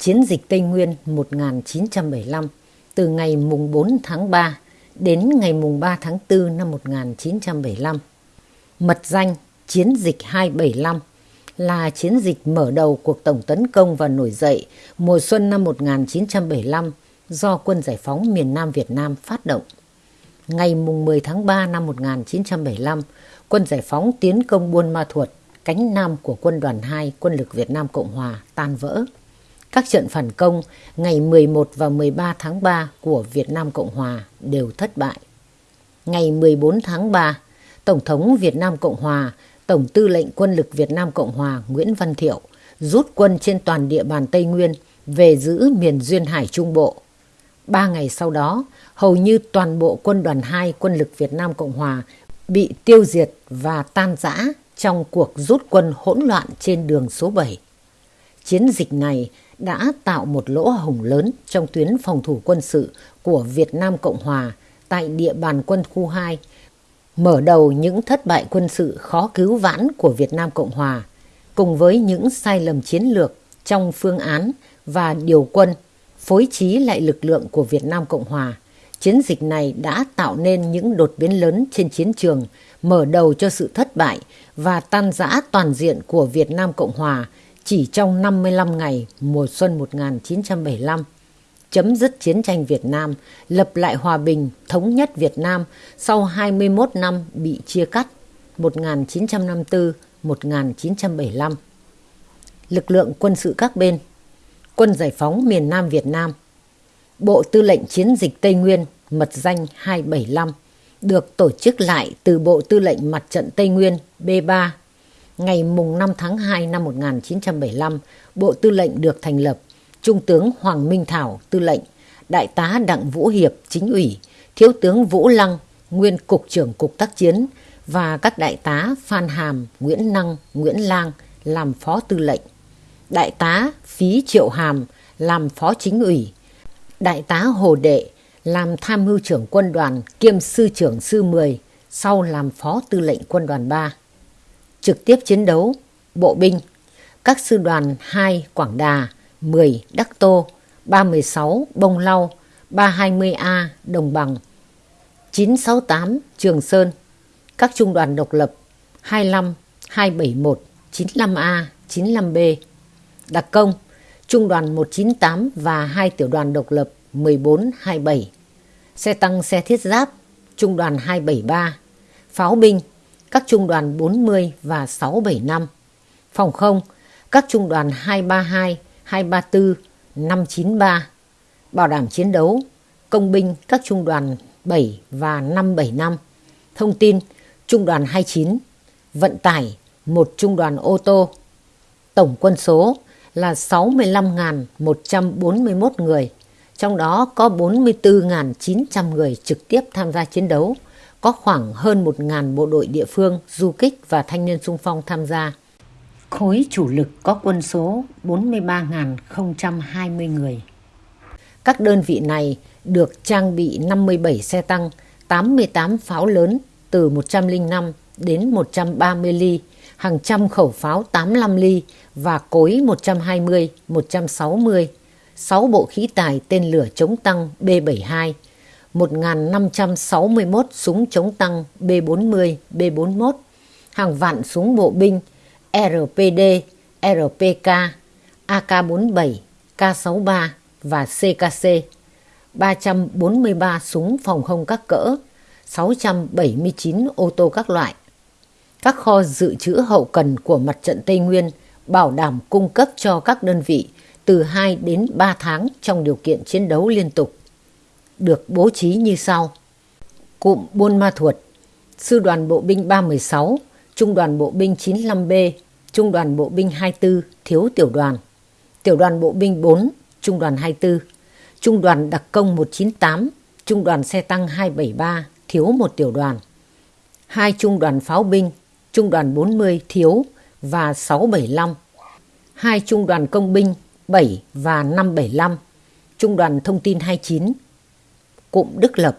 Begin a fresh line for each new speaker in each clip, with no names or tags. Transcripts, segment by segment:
Chiến dịch Tây Nguyên 1975 từ ngày mùng 4 tháng 3 đến ngày mùng 3 tháng 4 năm 1975. Mật danh Chiến dịch 275 là chiến dịch mở đầu cuộc tổng tấn công và nổi dậy mùa xuân năm 1975 do Quân Giải phóng miền Nam Việt Nam phát động. Ngày mùng 10 tháng 3 năm 1975, Quân Giải phóng tiến công Buôn Ma Thuột, cánh nam của quân đoàn 2 quân lực Việt Nam Cộng Hòa tan vỡ. Các trận phản công ngày 11 và 13 tháng 3 của Việt Nam Cộng Hòa đều thất bại. Ngày 14 tháng 3, Tổng thống Việt Nam Cộng Hòa, Tổng tư lệnh quân lực Việt Nam Cộng Hòa Nguyễn Văn Thiệu rút quân trên toàn địa bàn Tây Nguyên về giữ miền Duyên Hải Trung Bộ. Ba ngày sau đó, hầu như toàn bộ quân đoàn 2 quân lực Việt Nam Cộng Hòa bị tiêu diệt và tan rã trong cuộc rút quân hỗn loạn trên đường số 7. Chiến dịch này đã tạo một lỗ hổng lớn trong tuyến phòng thủ quân sự của Việt Nam Cộng Hòa tại địa bàn quân khu 2, mở đầu những thất bại quân sự khó cứu vãn của Việt Nam Cộng Hòa, cùng với những sai lầm chiến lược trong phương án và điều quân, phối trí lại lực lượng của Việt Nam Cộng Hòa. Chiến dịch này đã tạo nên những đột biến lớn trên chiến trường, mở đầu cho sự thất bại và tan rã toàn diện của Việt Nam Cộng Hòa chỉ trong 55 ngày mùa xuân 1975, chấm dứt chiến tranh Việt Nam, lập lại hòa bình, thống nhất Việt Nam sau 21 năm bị chia cắt 1954-1975. Lực lượng quân sự các bên Quân Giải phóng miền Nam Việt Nam Bộ Tư lệnh Chiến dịch Tây Nguyên mật danh 275 được tổ chức lại từ Bộ Tư lệnh Mặt trận Tây Nguyên B3 ngày mùng 5 tháng 2 năm 1975, Bộ Tư lệnh được thành lập, Trung tướng Hoàng Minh Thảo tư lệnh, Đại tá Đặng Vũ Hiệp chính ủy, Thiếu tướng Vũ Lăng, nguyên Cục trưởng Cục tác chiến. Và các đại tá Phan Hàm, Nguyễn Năng, Nguyễn Lang làm phó tư lệnh. Đại tá Phí Triệu Hàm làm phó chính ủy. Đại tá Hồ Đệ làm tham mưu trưởng quân đoàn kiêm sư trưởng sư 10, sau làm phó tư lệnh quân đoàn 3 trực tiếp chiến đấu, bộ binh, các sư đoàn 2 Quảng Đà, 10 Đắc Tô, 316 Bông Lau, 320A Đồng Bằng, 968 Trường Sơn, các trung đoàn độc lập 25, 271, 95A, 95B, đặc công, trung đoàn 198 và hai tiểu đoàn độc lập 14, 27, xe tăng xe thiết giáp, trung đoàn 273, pháo binh các trung đoàn 40 và 675, phòng không, các trung đoàn 232, 234, 593, bảo đảm chiến đấu, công binh các trung đoàn 7 và 575, thông tin, trung đoàn 29, vận tải, một trung đoàn ô tô. Tổng quân số là 65.141 người, trong đó có 44.900 người trực tiếp tham gia chiến đấu, có khoảng hơn 1.000 bộ đội địa phương, du kích và thanh niên sung phong tham gia. Khối chủ lực có quân số 43.020 người. Các đơn vị này được trang bị 57 xe tăng, 88 pháo lớn từ 105 đến 130 ly, hàng trăm khẩu pháo 85 ly và cối 120, 160, 6 bộ khí tài tên lửa chống tăng B-72, 1.561 súng chống tăng B-40, B-41, hàng vạn súng bộ binh RPD, RPK, AK-47, K-63 và CKC, 343 súng phòng không các cỡ, 679 ô tô các loại. Các kho dự trữ hậu cần của mặt trận Tây Nguyên bảo đảm cung cấp cho các đơn vị từ 2 đến 3 tháng trong điều kiện chiến đấu liên tục được bố trí như sau. Cụm Buôn Ma Thuột, Sư đoàn Bộ binh 316, Trung đoàn Bộ binh 95B, Trung đoàn Bộ binh 24, thiếu tiểu đoàn. Tiểu đoàn Bộ binh 4, Trung đoàn 24, Trung đoàn Đặc công 198, Trung đoàn xe tăng 273, thiếu một tiểu đoàn. Hai trung đoàn pháo binh, Trung đoàn 40 thiếu và 675. Hai trung đoàn công binh 7 và 575. Trung đoàn thông tin 29 cụm Đức Lập,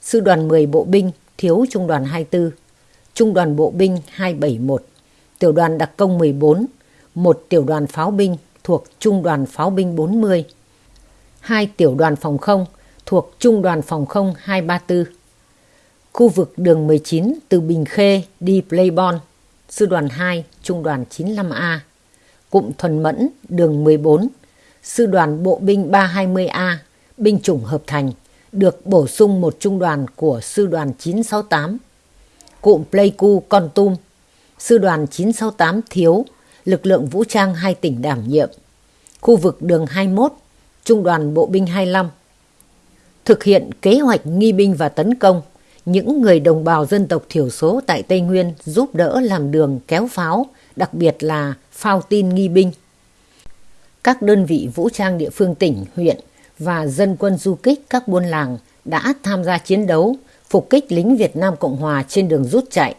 Sư đoàn 10 Bộ binh thiếu Trung đoàn 24, Trung đoàn Bộ binh 271, Tiểu đoàn Đặc công 14, một tiểu đoàn pháo binh thuộc Trung đoàn Pháo binh 40, hai tiểu đoàn phòng không thuộc Trung đoàn Phòng không 234. Khu vực đường 19 từ Bình Khê đi Playbon, Sư đoàn 2, Trung đoàn 95A. Cụm Thuần Mẫn, đường 14, Sư đoàn Bộ binh 320A, binh chủng hợp thành, được bổ sung một trung đoàn của Sư đoàn 968. Cụm Pleiku Con Tum, Sư đoàn 968 thiếu, lực lượng vũ trang hai tỉnh đảm nhiệm. Khu vực đường 21, Trung đoàn Bộ binh 25. Thực hiện kế hoạch nghi binh và tấn công, những người đồng bào dân tộc thiểu số tại Tây Nguyên giúp đỡ làm đường kéo pháo, đặc biệt là phao tin nghi binh. Các đơn vị vũ trang địa phương tỉnh, huyện và dân quân du kích các buôn làng đã tham gia chiến đấu, phục kích lính Việt Nam Cộng Hòa trên đường rút chạy.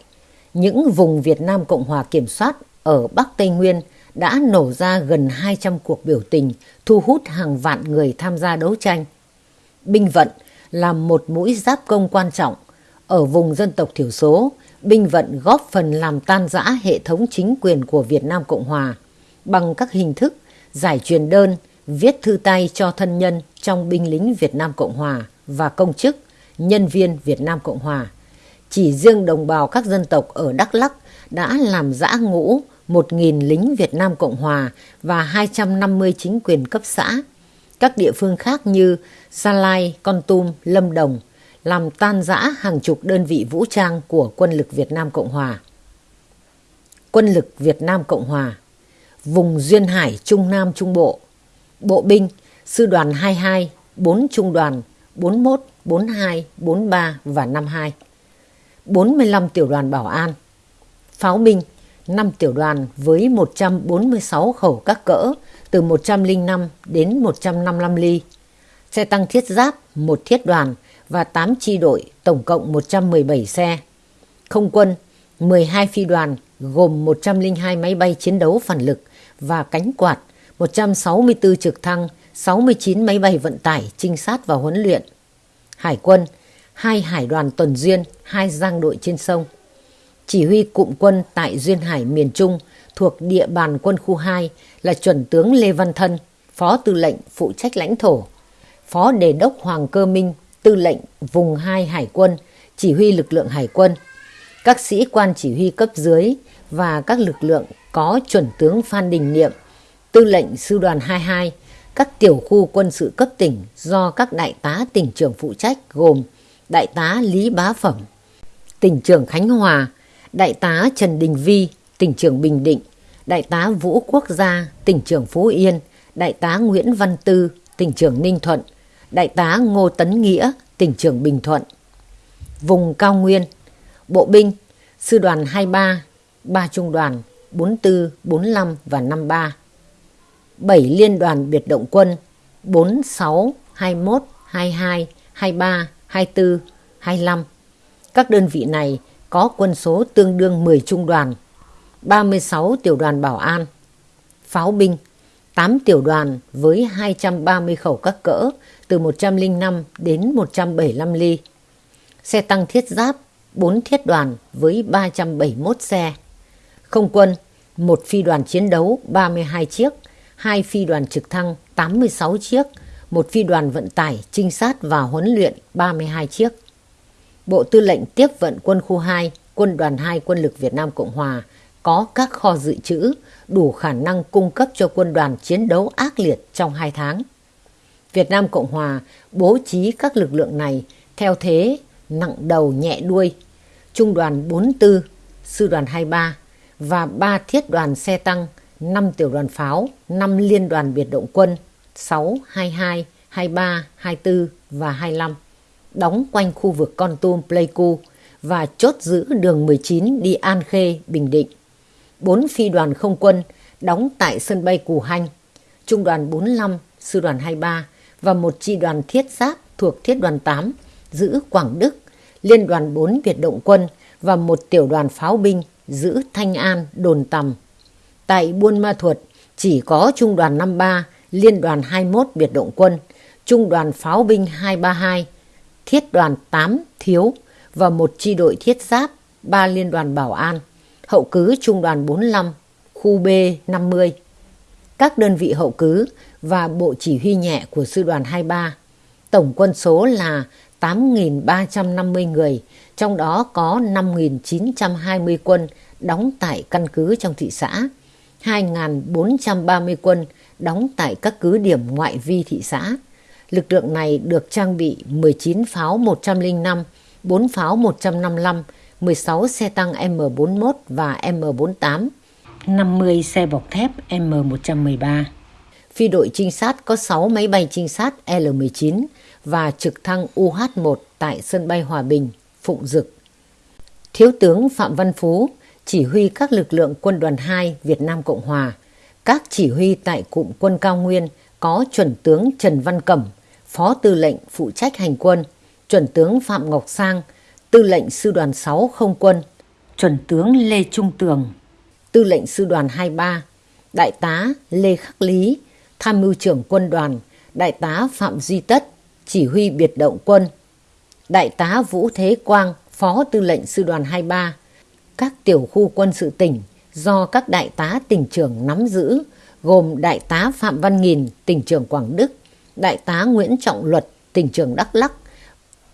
Những vùng Việt Nam Cộng Hòa kiểm soát ở Bắc Tây Nguyên đã nổ ra gần 200 cuộc biểu tình, thu hút hàng vạn người tham gia đấu tranh. Binh vận là một mũi giáp công quan trọng. Ở vùng dân tộc thiểu số, binh vận góp phần làm tan rã hệ thống chính quyền của Việt Nam Cộng Hòa bằng các hình thức giải truyền đơn, viết thư tay cho thân nhân trong binh lính Việt Nam Cộng Hòa và công chức, nhân viên Việt Nam Cộng Hòa. Chỉ riêng đồng bào các dân tộc ở Đắk Lắk đã làm giã ngũ 1.000 lính Việt Nam Cộng Hòa và 250 chính quyền cấp xã. Các địa phương khác như Sa Lai, Con Tum, Lâm Đồng làm tan rã hàng chục đơn vị vũ trang của quân lực Việt Nam Cộng Hòa. Quân lực Việt Nam Cộng Hòa Vùng Duyên Hải Trung Nam Trung Bộ Bộ binh Sư đoàn 22, 4 trung đoàn 41, 42, 43 và 52 45 tiểu đoàn bảo an Pháo binh 5 tiểu đoàn với 146 khẩu các cỡ từ 105 đến 155 ly. Xe tăng thiết giáp, một thiết đoàn và 8 chi đội, tổng cộng 117 xe. Không quân, 12 phi đoàn gồm 102 máy bay chiến đấu phản lực và cánh quạt, 164 trực thăng, 69 máy bay vận tải, trinh sát và huấn luyện. Hải quân, hai hải đoàn tuần duyên, hai giang đội trên sông chỉ huy cụm quân tại Duyên Hải miền Trung thuộc địa bàn quân khu 2 là chuẩn tướng Lê Văn Thân, phó tư lệnh phụ trách lãnh thổ, phó đề đốc Hoàng Cơ Minh, tư lệnh vùng 2 Hải quân, chỉ huy lực lượng Hải quân, các sĩ quan chỉ huy cấp dưới và các lực lượng có chuẩn tướng Phan Đình Niệm, tư lệnh sư đoàn 22, các tiểu khu quân sự cấp tỉnh do các đại tá tỉnh trưởng phụ trách gồm đại tá Lý Bá Phẩm, tỉnh trưởng Khánh Hòa, Đại tá Trần Đình Vi, tỉnh trưởng Bình Định, Đại tá Vũ Quốc gia, tỉnh trưởng Phú Yên, Đại tá Nguyễn Văn Tư, tỉnh trưởng Ninh Thuận, Đại tá Ngô Tấn Nghĩa, tỉnh trưởng Bình Thuận. Vùng cao nguyên, Bộ binh, Sư đoàn 23, 3 trung đoàn 44, 45 và 53. 7 liên đoàn biệt động quân 46, 21, 22, 23, 24, 25. Các đơn vị này có quân số tương đương 10 trung đoàn, 36 tiểu đoàn bảo an, pháo binh, 8 tiểu đoàn với 230 khẩu các cỡ từ 105 đến 175 ly, xe tăng thiết giáp, 4 thiết đoàn với 371 xe, không quân, một phi đoàn chiến đấu 32 chiếc, hai phi đoàn trực thăng 86 chiếc, một phi đoàn vận tải trinh sát và huấn luyện 32 chiếc. Bộ Tư lệnh tiếp vận quân khu 2, quân đoàn 2 quân lực Việt Nam Cộng Hòa có các kho dự trữ đủ khả năng cung cấp cho quân đoàn chiến đấu ác liệt trong 2 tháng. Việt Nam Cộng Hòa bố trí các lực lượng này theo thế nặng đầu nhẹ đuôi, trung đoàn 44, sư đoàn 23 và 3 thiết đoàn xe tăng, 5 tiểu đoàn pháo, 5 liên đoàn biệt động quân 6, 22, 23, 24 và 25 đóng quanh khu vực Con Tum Pleiku và chốt giữ đường 19 đi An Khê, Bình Định. Bốn phi đoàn không quân đóng tại sân bay Cù Hanh, Trung đoàn 45, Sư đoàn 23 và một chi đoàn thiết giáp thuộc thiết đoàn 8 giữ Quảng Đức, Liên đoàn 4 Việt Động quân và một tiểu đoàn pháo binh giữ Thanh An, Đồn Tầm. Tại Buôn Ma Thuột chỉ có Trung đoàn 53, Liên đoàn 21 Biệt Động quân, Trung đoàn pháo binh 232, thiết đoàn 8 thiếu và một chi đội thiết giáp, ba liên đoàn bảo an, hậu cứ trung đoàn 45, khu B 50. các đơn vị hậu cứ và bộ chỉ huy nhẹ của sư đoàn 23. Tổng quân số là 8.350 người, trong đó có 5.920 quân đóng tại căn cứ trong thị xã, 2.430 quân đóng tại các cứ điểm ngoại vi thị xã. Lực lượng này được trang bị 19 pháo 105, 4 pháo 155, 16 xe tăng M41 và M48, 50 xe bọc thép M113. Phi đội trinh sát có 6 máy bay trinh sát L-19 và trực thăng UH-1 tại sân bay Hòa Bình, Phụng Dực. Thiếu tướng Phạm Văn Phú chỉ huy các lực lượng quân đoàn 2 Việt Nam Cộng Hòa. Các chỉ huy tại cụm quân cao nguyên có chuẩn tướng Trần Văn Cẩm, phó tư lệnh phụ trách hành quân, chuẩn tướng Phạm Ngọc Sang, tư lệnh sư đoàn 6 không quân, chuẩn tướng Lê Trung Tường, tư lệnh sư đoàn 23, đại tá Lê Khắc Lý, tham mưu trưởng quân đoàn, đại tá Phạm Duy Tất, chỉ huy biệt động quân, đại tá Vũ Thế Quang, phó tư lệnh sư đoàn 23, các tiểu khu quân sự tỉnh do các đại tá tỉnh trưởng nắm giữ, gồm đại tá Phạm Văn Nghìn, tỉnh trưởng Quảng Đức, đại tá Nguyễn Trọng Luật, tỉnh trưởng Đắk Lắc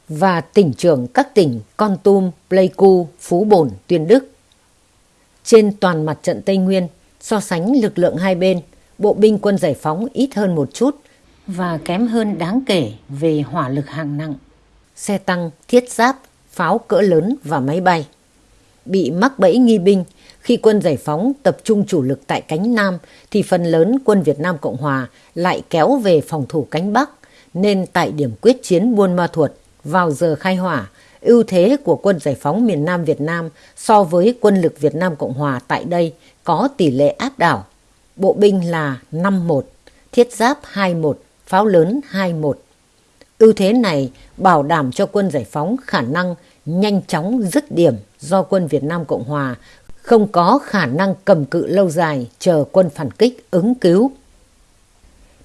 và tỉnh trưởng các tỉnh Con Tum, Pleiku, Phú Bồn, Tuyên Đức. Trên toàn mặt trận Tây Nguyên, so sánh lực lượng hai bên, bộ binh quân giải phóng ít hơn một chút và kém hơn đáng kể về hỏa lực hạng nặng, xe tăng, thiết giáp, pháo cỡ lớn và máy bay. Bị mắc bẫy nghi binh, khi quân giải phóng tập trung chủ lực tại cánh Nam thì phần lớn quân Việt Nam Cộng Hòa lại kéo về phòng thủ cánh Bắc, nên tại điểm quyết chiến Buôn Ma Thuột vào giờ khai hỏa, ưu thế của quân giải phóng miền Nam Việt Nam so với quân lực Việt Nam Cộng Hòa tại đây có tỷ lệ áp đảo. Bộ binh là 5-1, thiết giáp 2-1, pháo lớn 2-1. Ưu thế này bảo đảm cho quân giải phóng khả năng nhanh chóng dứt điểm do quân Việt Nam Cộng Hòa không có khả năng cầm cự lâu dài chờ quân phản kích ứng cứu.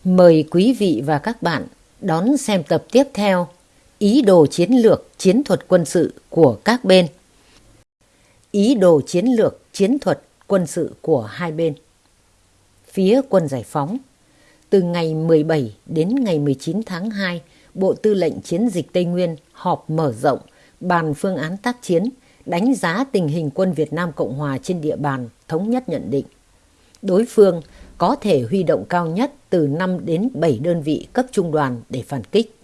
Mời quý vị và các bạn đón xem tập tiếp theo Ý đồ chiến lược chiến thuật quân sự của các bên. Ý đồ chiến lược chiến thuật quân sự của hai bên. Phía quân giải phóng từ ngày 17 đến ngày 19 tháng 2, Bộ Tư lệnh Chiến dịch Tây Nguyên họp mở rộng, bàn phương án tác chiến, đánh giá tình hình quân Việt Nam Cộng Hòa trên địa bàn, thống nhất nhận định. Đối phương có thể huy động cao nhất từ 5 đến 7 đơn vị cấp trung đoàn để phản kích.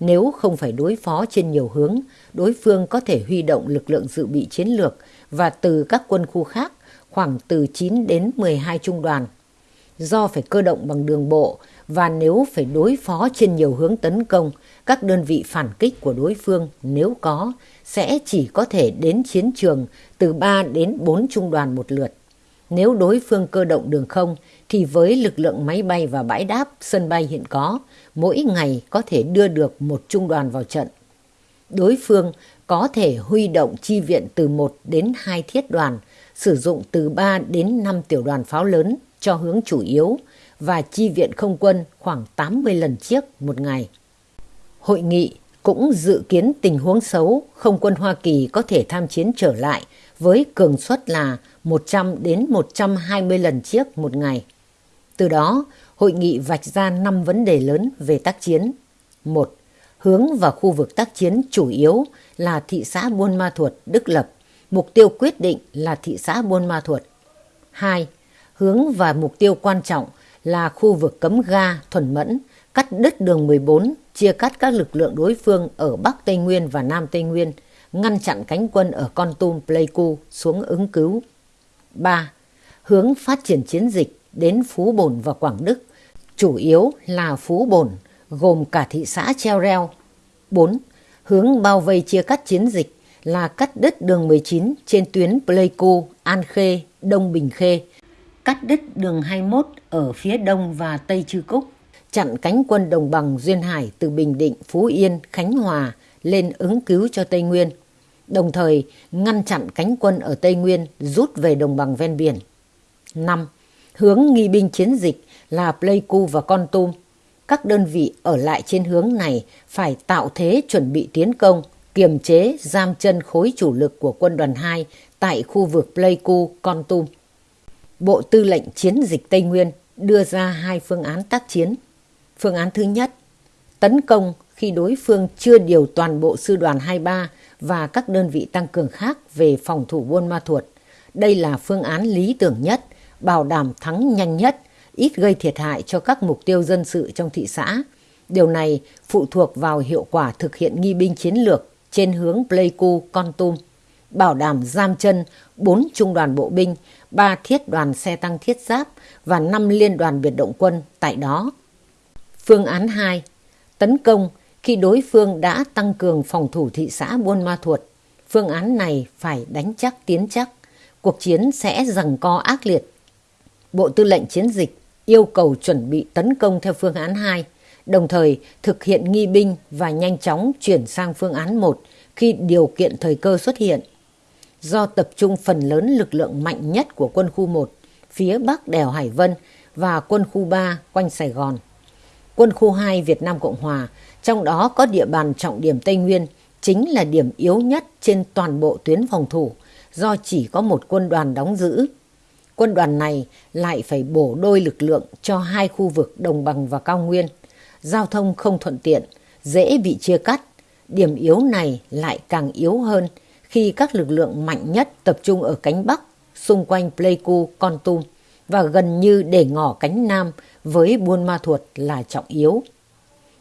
Nếu không phải đối phó trên nhiều hướng, đối phương có thể huy động lực lượng dự bị chiến lược và từ các quân khu khác khoảng từ 9 đến 12 trung đoàn. Do phải cơ động bằng đường bộ và nếu phải đối phó trên nhiều hướng tấn công, các đơn vị phản kích của đối phương nếu có sẽ chỉ có thể đến chiến trường từ 3 đến 4 trung đoàn một lượt. Nếu đối phương cơ động đường không thì với lực lượng máy bay và bãi đáp sân bay hiện có, mỗi ngày có thể đưa được một trung đoàn vào trận. Đối phương có thể huy động chi viện từ 1 đến 2 thiết đoàn, sử dụng từ 3 đến 5 tiểu đoàn pháo lớn cho hướng chủ yếu và chi viện không quân khoảng 80 lần chiếc một ngày. Hội nghị cũng dự kiến tình huống xấu không quân Hoa Kỳ có thể tham chiến trở lại với cường suất là 100 đến 120 lần chiếc một ngày. Từ đó, hội nghị vạch ra 5 vấn đề lớn về tác chiến. 1. Hướng vào khu vực tác chiến chủ yếu là thị xã Buôn Ma Thuột, Đức Lập. Mục tiêu quyết định là thị xã Buôn Ma Thuột. 2. Hướng và mục tiêu quan trọng là khu vực cấm ga, thuần mẫn, cắt đứt đường 14, chia cắt các lực lượng đối phương ở Bắc Tây Nguyên và Nam Tây Nguyên, ngăn chặn cánh quân ở Con Tum, Pleiku xuống ứng cứu. 3. Hướng phát triển chiến dịch đến Phú Bồn và Quảng Đức, chủ yếu là Phú Bồn, gồm cả thị xã Treo Reo. 4. Hướng bao vây chia cắt chiến dịch là cắt đứt đường 19 trên tuyến Pleiku, An Khê, Đông Bình Khê, cắt đứt đường 21 ở phía đông và tây Chư Cúc, chặn cánh quân đồng bằng Duyên Hải từ Bình Định, Phú Yên, Khánh Hòa lên ứng cứu cho Tây Nguyên, đồng thời ngăn chặn cánh quân ở Tây Nguyên rút về đồng bằng ven biển. 5. Hướng nghi binh chiến dịch là Pleiku và Con Tum. Các đơn vị ở lại trên hướng này phải tạo thế chuẩn bị tiến công, kiềm chế giam chân khối chủ lực của quân đoàn 2 tại khu vực Pleiku, Con Tum. Bộ Tư lệnh Chiến dịch Tây Nguyên đưa ra hai phương án tác chiến. Phương án thứ nhất, tấn công khi đối phương chưa điều toàn bộ sư đoàn 23 và các đơn vị tăng cường khác về phòng thủ Buôn Ma Thuột. Đây là phương án lý tưởng nhất, bảo đảm thắng nhanh nhất, ít gây thiệt hại cho các mục tiêu dân sự trong thị xã. Điều này phụ thuộc vào hiệu quả thực hiện nghi binh chiến lược trên hướng Pleiku, Con Tum, bảo đảm giam chân 4 trung đoàn bộ binh, 3 thiết đoàn xe tăng thiết giáp và 5 liên đoàn biệt động quân tại đó. Phương án 2. Tấn công khi đối phương đã tăng cường phòng thủ thị xã Buôn Ma Thuột. Phương án này phải đánh chắc tiến chắc. Cuộc chiến sẽ rằng co ác liệt. Bộ Tư lệnh Chiến dịch yêu cầu chuẩn bị tấn công theo phương án 2, đồng thời thực hiện nghi binh và nhanh chóng chuyển sang phương án 1 khi điều kiện thời cơ xuất hiện. Do tập trung phần lớn lực lượng mạnh nhất của quân khu 1 phía bắc đèo Hải Vân và quân khu 3 quanh Sài Gòn. Quân khu 2 Việt Nam Cộng Hòa, trong đó có địa bàn trọng điểm Tây Nguyên, chính là điểm yếu nhất trên toàn bộ tuyến phòng thủ do chỉ có một quân đoàn đóng giữ. Quân đoàn này lại phải bổ đôi lực lượng cho hai khu vực đồng bằng và cao nguyên. Giao thông không thuận tiện, dễ bị chia cắt. Điểm yếu này lại càng yếu hơn khi các lực lượng mạnh nhất tập trung ở cánh Bắc, xung quanh Pleiku, Con Tum và gần như để ngỏ cánh Nam với Buôn Ma Thuột là trọng yếu.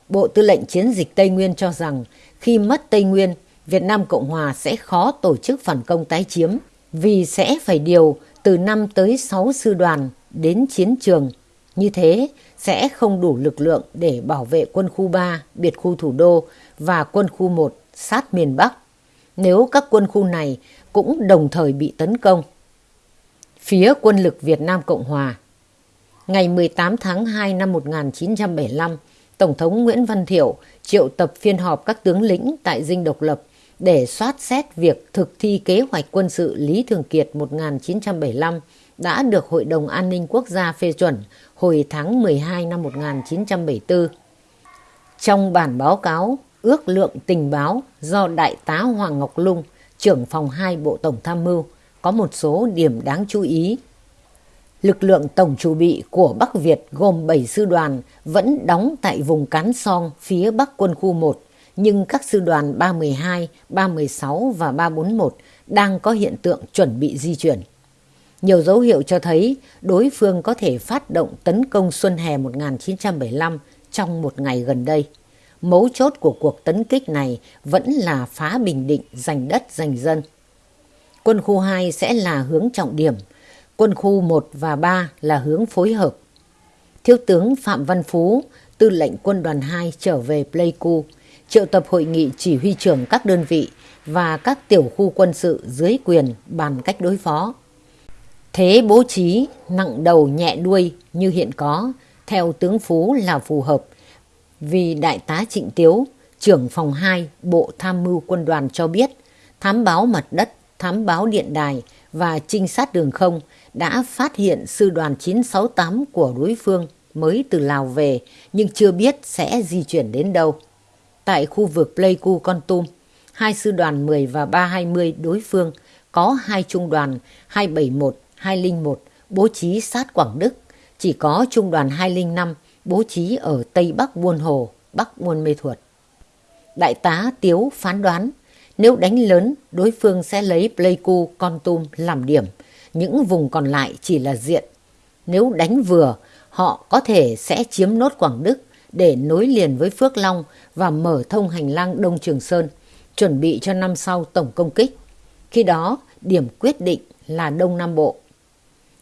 Bộ Tư lệnh Chiến dịch Tây Nguyên cho rằng khi mất Tây Nguyên, Việt Nam Cộng Hòa sẽ khó tổ chức phản công tái chiếm vì sẽ phải điều từ 5 tới 6 sư đoàn đến chiến trường. Như thế sẽ không đủ lực lượng để bảo vệ quân khu 3, biệt khu thủ đô và quân khu 1 sát miền Bắc nếu các quân khu này cũng đồng thời bị tấn công. Phía quân lực Việt Nam Cộng Hòa Ngày 18 tháng 2 năm 1975, Tổng thống Nguyễn Văn Thiệu triệu tập phiên họp các tướng lĩnh tại Dinh Độc Lập để soát xét việc thực thi kế hoạch quân sự Lý Thường Kiệt 1975 đã được Hội đồng An ninh Quốc gia phê chuẩn hồi tháng 12 năm 1974. Trong bản báo cáo ước lượng tình báo do Đại tá Hoàng Ngọc Lung, trưởng phòng 2 Bộ Tổng Tham mưu, có một số điểm đáng chú ý. Lực lượng tổng chủ bị của Bắc Việt gồm 7 sư đoàn vẫn đóng tại vùng Cán Song phía Bắc quân khu 1, nhưng các sư đoàn 312, 316 và 341 đang có hiện tượng chuẩn bị di chuyển. Nhiều dấu hiệu cho thấy đối phương có thể phát động tấn công xuân hè 1975 trong một ngày gần đây. Mấu chốt của cuộc tấn kích này vẫn là phá Bình Định giành đất giành dân. Quân khu 2 sẽ là hướng trọng điểm, quân khu 1 và 3 là hướng phối hợp. Thiếu tướng Phạm Văn Phú, tư lệnh quân đoàn 2 trở về Pleiku, triệu tập hội nghị chỉ huy trưởng các đơn vị và các tiểu khu quân sự dưới quyền bàn cách đối phó. Thế bố trí nặng đầu nhẹ đuôi như hiện có, theo tướng Phú là phù hợp vì Đại tá Trịnh Tiếu, trưởng phòng 2 Bộ Tham mưu quân đoàn cho biết, thám báo mặt đất, thám báo điện đài và trinh sát đường không đã phát hiện sư đoàn 968 của đối phương mới từ Lào về nhưng chưa biết sẽ di chuyển đến đâu. Tại khu vực Pleiku Con Tum, hai sư đoàn 10 và 320 đối phương có hai trung đoàn 271, 201 bố trí sát Quảng Đức, chỉ có trung đoàn 205 bố trí ở Tây Bắc Buôn Hồ, Bắc Buôn Mê Thuột. Đại tá Tiếu phán đoán nếu đánh lớn đối phương sẽ lấy Pleiku, Con Tum làm điểm, những vùng còn lại chỉ là diện. Nếu đánh vừa, họ có thể sẽ chiếm nốt Quảng Đức để nối liền với Phước Long và mở thông hành lang Đông Trường Sơn, chuẩn bị cho năm sau tổng công kích. Khi đó, điểm quyết định là Đông Nam Bộ.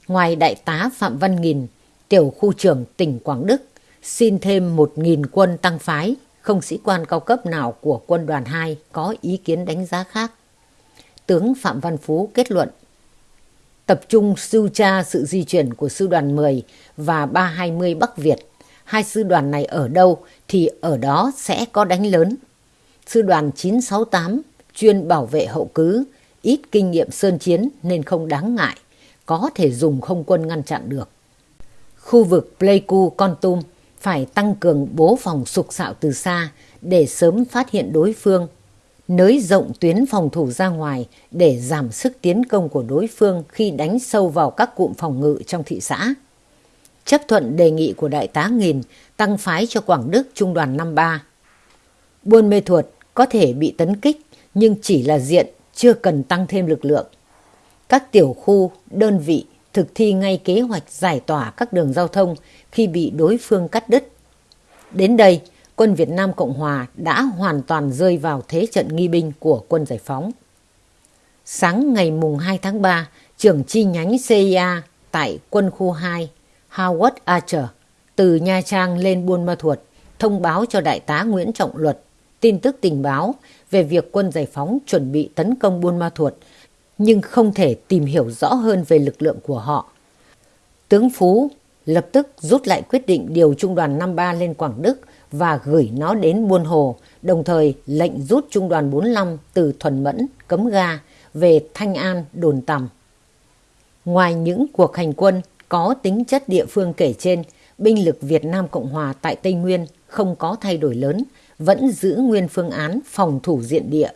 Ngoài đại tá Phạm Văn Nghìn, tiểu khu trưởng tỉnh Quảng Đức xin thêm 1.000 quân tăng phái, không sĩ quan cao cấp nào của quân đoàn 2 có ý kiến đánh giá khác. Tướng Phạm Văn Phú kết luận tập trung sưu tra sự di chuyển của sư đoàn 10 và 320 Bắc Việt. Hai sư đoàn này ở đâu thì ở đó sẽ có đánh lớn. Sư đoàn 968 chuyên bảo vệ hậu cứ, ít kinh nghiệm sơn chiến nên không đáng ngại, có thể dùng không quân ngăn chặn được. Khu vực Pleiku Con Tum phải tăng cường bố phòng sục sạo từ xa để sớm phát hiện đối phương, nới rộng tuyến phòng thủ ra ngoài để giảm sức tiến công của đối phương khi đánh sâu vào các cụm phòng ngự trong thị xã. chấp thuận đề nghị của Đại tá Nghìn tăng phái cho Quảng Đức Trung đoàn 53. Buôn Mê Thuột có thể bị tấn kích nhưng chỉ là diện, chưa cần tăng thêm lực lượng. Các tiểu khu, đơn vị thực thi ngay kế hoạch giải tỏa các đường giao thông khi bị đối phương cắt đứt. Đến đây, quân Việt Nam Cộng Hòa đã hoàn toàn rơi vào thế trận nghi binh của quân giải phóng. Sáng ngày mùng 2 tháng 3, trưởng chi nhánh CIA tại quân khu 2, Howard Archer, từ Nha Trang lên Buôn Ma Thuột, thông báo cho Đại tá Nguyễn Trọng Luật tin tức tình báo về việc quân giải phóng chuẩn bị tấn công Buôn Ma Thuột, nhưng không thể tìm hiểu rõ hơn về lực lượng của họ. Tướng Phú lập tức rút lại quyết định điều trung đoàn 53 lên Quảng Đức và gửi nó đến Buôn Hồ, đồng thời lệnh rút trung đoàn 45 từ Thuần Mẫn, Cấm Ga về Thanh An, Đồn Tầm. Ngoài những cuộc hành quân có tính chất địa phương kể trên, binh lực Việt Nam Cộng Hòa tại Tây Nguyên không có thay đổi lớn, vẫn giữ nguyên phương án phòng thủ diện địa.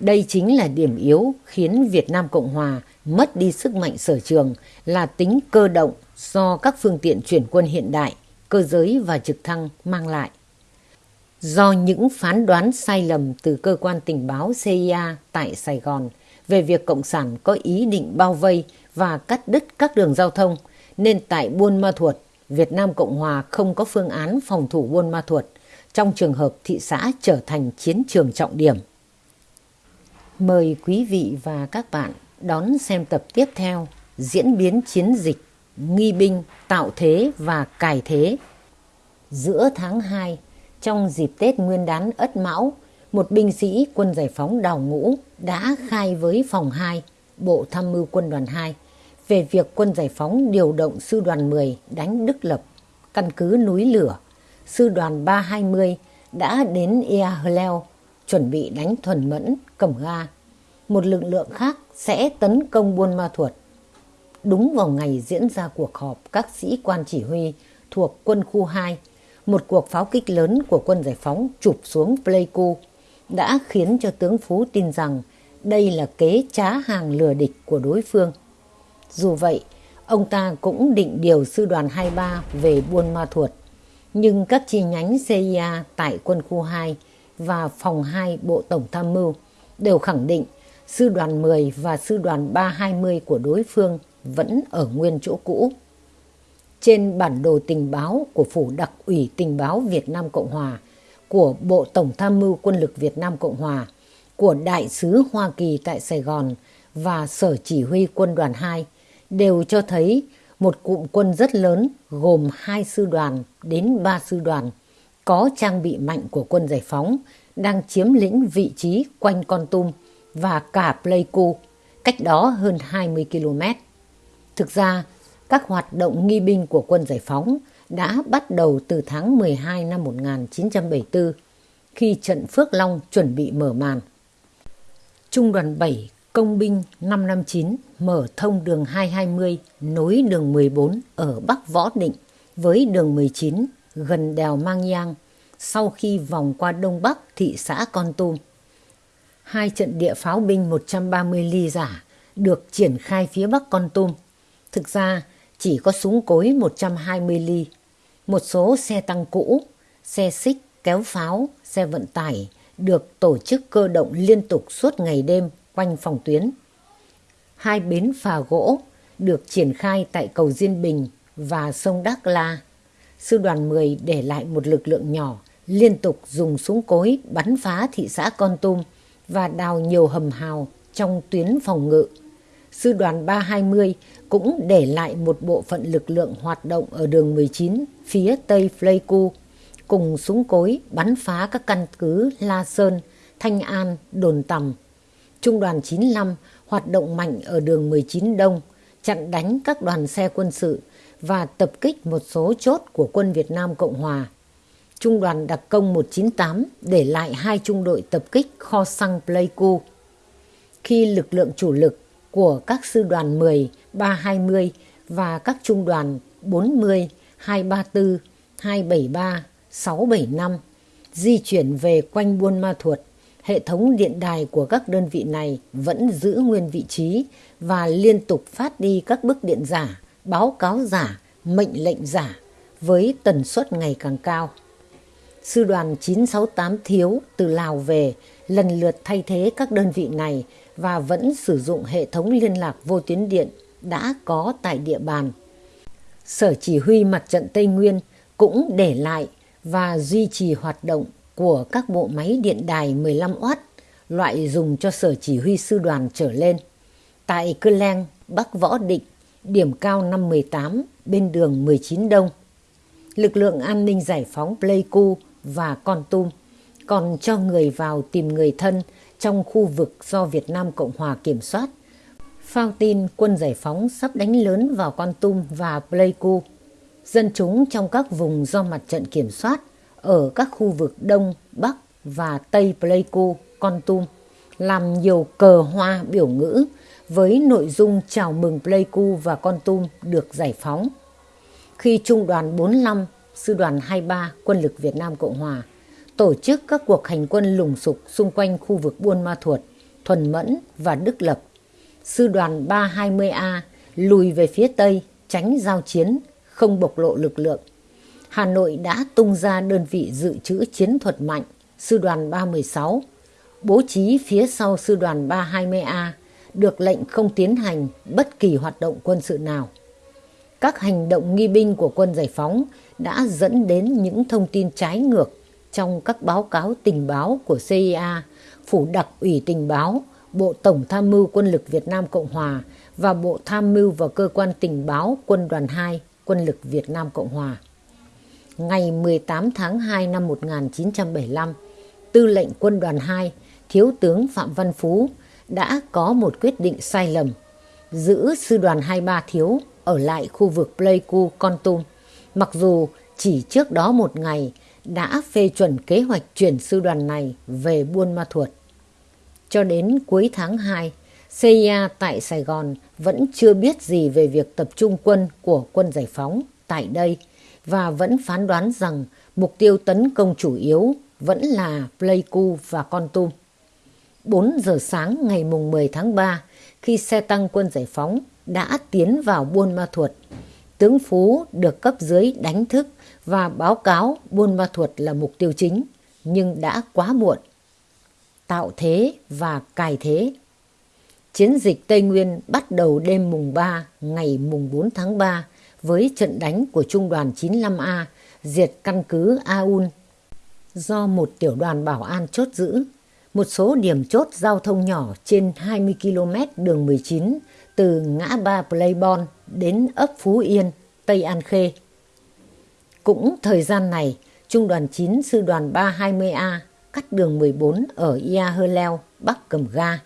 Đây chính là điểm yếu khiến Việt Nam Cộng Hòa mất đi sức mạnh sở trường là tính cơ động do các phương tiện chuyển quân hiện đại, cơ giới và trực thăng mang lại. Do những phán đoán sai lầm từ cơ quan tình báo CIA tại Sài Gòn về việc Cộng sản có ý định bao vây và cắt đứt các đường giao thông, nên tại Buôn Ma Thuột, Việt Nam Cộng Hòa không có phương án phòng thủ Buôn Ma Thuột trong trường hợp thị xã trở thành chiến trường trọng điểm. Mời quý vị và các bạn đón xem tập tiếp theo diễn biến chiến dịch nghi binh tạo thế và cải thế. Giữa tháng 2, trong dịp Tết Nguyên đán Ất Mão, một binh sĩ quân giải phóng đào ngũ đã khai với phòng 2, Bộ Tham mưu quân đoàn 2 về việc quân giải phóng điều động sư đoàn 10 đánh Đức Lập, căn cứ núi lửa. Sư đoàn 320 đã đến Ea Hleo chuẩn bị đánh Thuần Mẫn, Cẩm Ga. Một lực lượng khác sẽ tấn công Buôn Ma Thuột. Đúng vào ngày diễn ra cuộc họp các sĩ quan chỉ huy thuộc quân khu 2, một cuộc pháo kích lớn của quân giải phóng chụp xuống Pleiku đã khiến cho tướng Phú tin rằng đây là kế trá hàng lừa địch của đối phương. Dù vậy, ông ta cũng định điều sư đoàn 23 về Buôn Ma Thuột. Nhưng các chi nhánh CIA tại quân khu 2 và phòng 2 Bộ Tổng Tham mưu đều khẳng định sư đoàn 10 và sư đoàn 320 của đối phương vẫn ở nguyên chỗ cũ. Trên bản đồ tình báo của Phủ Đặc ủy Tình báo Việt Nam Cộng Hòa, của Bộ Tổng Tham mưu Quân lực Việt Nam Cộng Hòa, của Đại sứ Hoa Kỳ tại Sài Gòn và Sở Chỉ huy Quân đoàn 2 đều cho thấy một cụm quân rất lớn gồm hai sư đoàn đến ba sư đoàn có trang bị mạnh của quân giải phóng đang chiếm lĩnh vị trí quanh Con Tum và cả Pleiku, cách đó hơn 20 km. Thực ra, các hoạt động nghi binh của quân giải phóng đã bắt đầu từ tháng 12 năm 1974 khi trận Phước Long chuẩn bị mở màn. Trung đoàn 7 Công binh 559 mở thông đường 220 nối đường 14 ở Bắc Võ Định với đường 19 gần đèo Mang Giang sau khi vòng qua Đông Bắc thị xã Con Tum. Hai trận địa pháo binh 130 ly giả được triển khai phía Bắc Con Tum. Thực ra chỉ có súng cối 120 ly. Một số xe tăng cũ, xe xích, kéo pháo, xe vận tải được tổ chức cơ động liên tục suốt ngày đêm quanh phòng tuyến. Hai bến phà gỗ được triển khai tại cầu Diên Bình và sông Đắc La. Sư đoàn 10 để lại một lực lượng nhỏ liên tục dùng súng cối bắn phá thị xã Con Tum và đào nhiều hầm hào trong tuyến phòng ngự. Sư đoàn 320 cũng để lại một bộ phận lực lượng hoạt động ở đường 19 phía tây Pleiku cùng súng cối bắn phá các căn cứ La Sơn, Thanh An, Đồn Tầm Trung đoàn 95 hoạt động mạnh ở đường 19 Đông, chặn đánh các đoàn xe quân sự và tập kích một số chốt của quân Việt Nam Cộng Hòa. Trung đoàn đặc công 198 để lại hai trung đội tập kích kho xăng Pleiku. Khi lực lượng chủ lực của các sư đoàn 10, 320 và các trung đoàn 40, 234, 273, 675 di chuyển về quanh Buôn Ma Thuột hệ thống điện đài của các đơn vị này vẫn giữ nguyên vị trí và liên tục phát đi các bức điện giả, báo cáo giả mệnh lệnh giả với tần suất ngày càng cao. Sư đoàn 968 thiếu từ Lào về lần lượt thay thế các đơn vị này và vẫn sử dụng hệ thống liên lạc vô tuyến điện đã có tại địa bàn. Sở Chỉ huy Mặt trận Tây Nguyên cũng để lại và duy trì hoạt động của các bộ máy điện đài 15W loại dùng cho Sở Chỉ huy Sư đoàn trở lên. Tại Cơ Leng, Bắc Võ Định, điểm cao năm 18 bên đường 19 Đông. Lực lượng an ninh giải phóng Pleiku và Con Tum còn cho người vào tìm người thân trong khu vực do Việt Nam Cộng Hòa kiểm soát. Phao tin quân giải phóng sắp đánh lớn vào Con Tum và Pleiku. Dân chúng trong các vùng do mặt trận kiểm soát ở các khu vực Đông, Bắc và Tây Pleiku, Con Tum làm nhiều cờ hoa biểu ngữ với nội dung chào mừng Pleiku và Con Tum được giải phóng. Khi Trung đoàn 45, Sư đoàn 23 Quân lực Việt Nam Cộng Hòa tổ chức các cuộc hành quân lùng sục xung quanh khu vực Buôn Ma Thuột, Thuần Mẫn và Đức Lập. Sư đoàn 320A lùi về phía Tây tránh giao chiến, không bộc lộ lực lượng. Hà Nội đã tung ra đơn vị dự trữ chiến thuật mạnh, Sư đoàn 316, bố trí phía sau Sư đoàn 320A, được lệnh không tiến hành bất kỳ hoạt động quân sự nào. Các hành động nghi binh của quân giải phóng đã dẫn đến những thông tin trái ngược trong các báo cáo tình báo của CIA, Phủ đặc ủy tình báo, Bộ Tổng tham mưu quân lực Việt Nam Cộng Hòa và Bộ Tham mưu và Cơ quan tình báo Quân đoàn 2 Quân lực Việt Nam Cộng Hòa. Ngày 18 tháng 2 năm 1975, Tư lệnh Quân đoàn 2, Thiếu tướng Phạm Văn Phú đã có một quyết định sai lầm, giữ Sư đoàn 23 Thiếu ở lại khu vực Pleiku, Con Tum, mặc dù chỉ trước đó một ngày đã phê chuẩn kế hoạch chuyển sư đoàn này về Buôn Ma Thuột. Cho đến cuối tháng 2, CIA tại Sài Gòn vẫn chưa biết gì về việc tập trung quân của quân giải phóng tại đây và vẫn phán đoán rằng mục tiêu tấn công chủ yếu vẫn là Pleiku và Con Tum. 4 giờ sáng ngày mùng 10 tháng 3, khi xe tăng quân giải phóng đã tiến vào Buôn Ma Thuột, tướng Phú được cấp dưới đánh thức và báo cáo Buôn Ma Thuột là mục tiêu chính, nhưng đã quá muộn. Tạo thế và cài thế Chiến dịch Tây Nguyên bắt đầu đêm mùng 3 ngày mùng 4 tháng 3 với trận đánh của Trung đoàn 95A diệt căn cứ Aun do một tiểu đoàn bảo an chốt giữ. Một số điểm chốt giao thông nhỏ trên 20 km đường 19 từ ngã ba Playbon đến ấp Phú Yên, Tây An Khê. Cũng thời gian này, Trung đoàn 9 Sư đoàn 320A cắt đường 14 ở Ia Hơ Leo, Bắc Cầm Ga.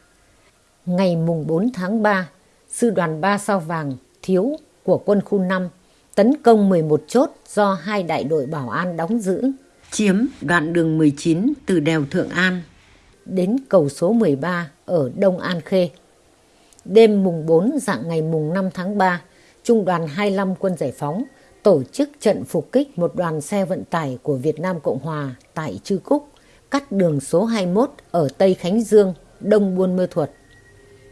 Ngày mùng 4 tháng 3, Sư đoàn 3 Sao Vàng Thiếu của quân khu 5 tấn công 11 chốt do hai đại đội bảo an đóng giữ, chiếm đoạn đường 19 từ đèo Thượng An đến cầu số 13 ở Đông An Khê. Đêm mùng 4 dạng ngày mùng 5 tháng 3, Trung đoàn 25 quân giải phóng tổ chức trận phục kích một đoàn xe vận tải của Việt Nam Cộng Hòa tại Trư Cúc, cắt đường số 21 ở Tây Khánh Dương, Đông Buôn Mơ Thuật.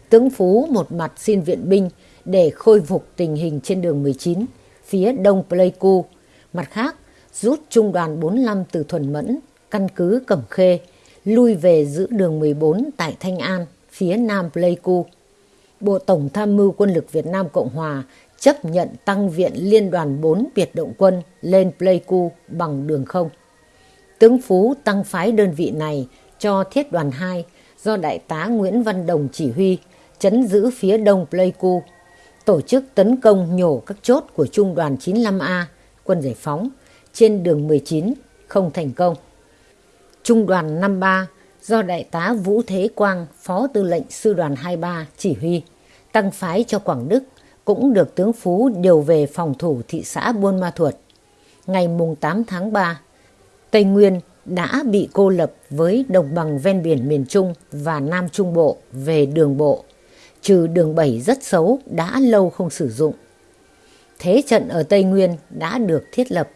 Tướng Phú một mặt xin viện binh để khôi phục tình hình trên đường 19, phía đông Pleiku, mặt khác rút trung đoàn 45 từ Thuần Mẫn, căn cứ Cẩm Khê, lui về giữ đường 14 tại Thanh An, phía nam Pleiku. Bộ Tổng Tham mưu Quân lực Việt Nam Cộng Hòa chấp nhận tăng viện Liên đoàn 4 biệt động quân lên Pleiku bằng đường không. Tướng Phú tăng phái đơn vị này cho Thiết đoàn 2 do Đại tá Nguyễn Văn Đồng chỉ huy, chấn giữ phía đông Pleiku, tổ chức tấn công nhổ các chốt của Trung đoàn 95A, quân giải phóng, trên đường 19, không thành công. Trung đoàn 53 do Đại tá Vũ Thế Quang, Phó Tư lệnh Sư đoàn 23 chỉ huy, tăng phái cho Quảng Đức cũng được tướng Phú điều về phòng thủ thị xã Buôn Ma Thuột. Ngày mùng 8 tháng 3, Tây Nguyên đã bị cô lập với đồng bằng ven biển miền Trung và Nam Trung Bộ về đường bộ, trừ đường 7 rất xấu đã lâu không sử dụng. Thế trận ở Tây Nguyên đã được thiết lập.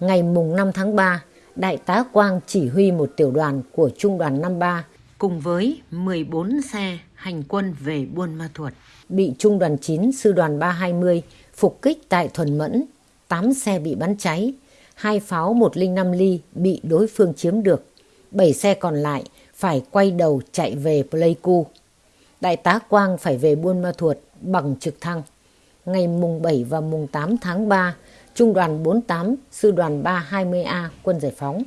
Ngày mùng 5 tháng 3, Đại tá Quang chỉ huy một tiểu đoàn của Trung đoàn 53 cùng với 14 xe hành quân về Buôn Ma Thuột bị Trung đoàn 9 Sư đoàn 320 phục kích tại Thuần Mẫn, 8 xe bị bắn cháy, hai pháo 105 ly bị đối phương chiếm được, 7 xe còn lại phải quay đầu chạy về Pleiku. Đại tá Quang phải về Buôn Ma Thuột bằng trực thăng. Ngày mùng 7 và mùng 8 tháng 3, Trung đoàn 48, Sư đoàn 320A quân giải phóng.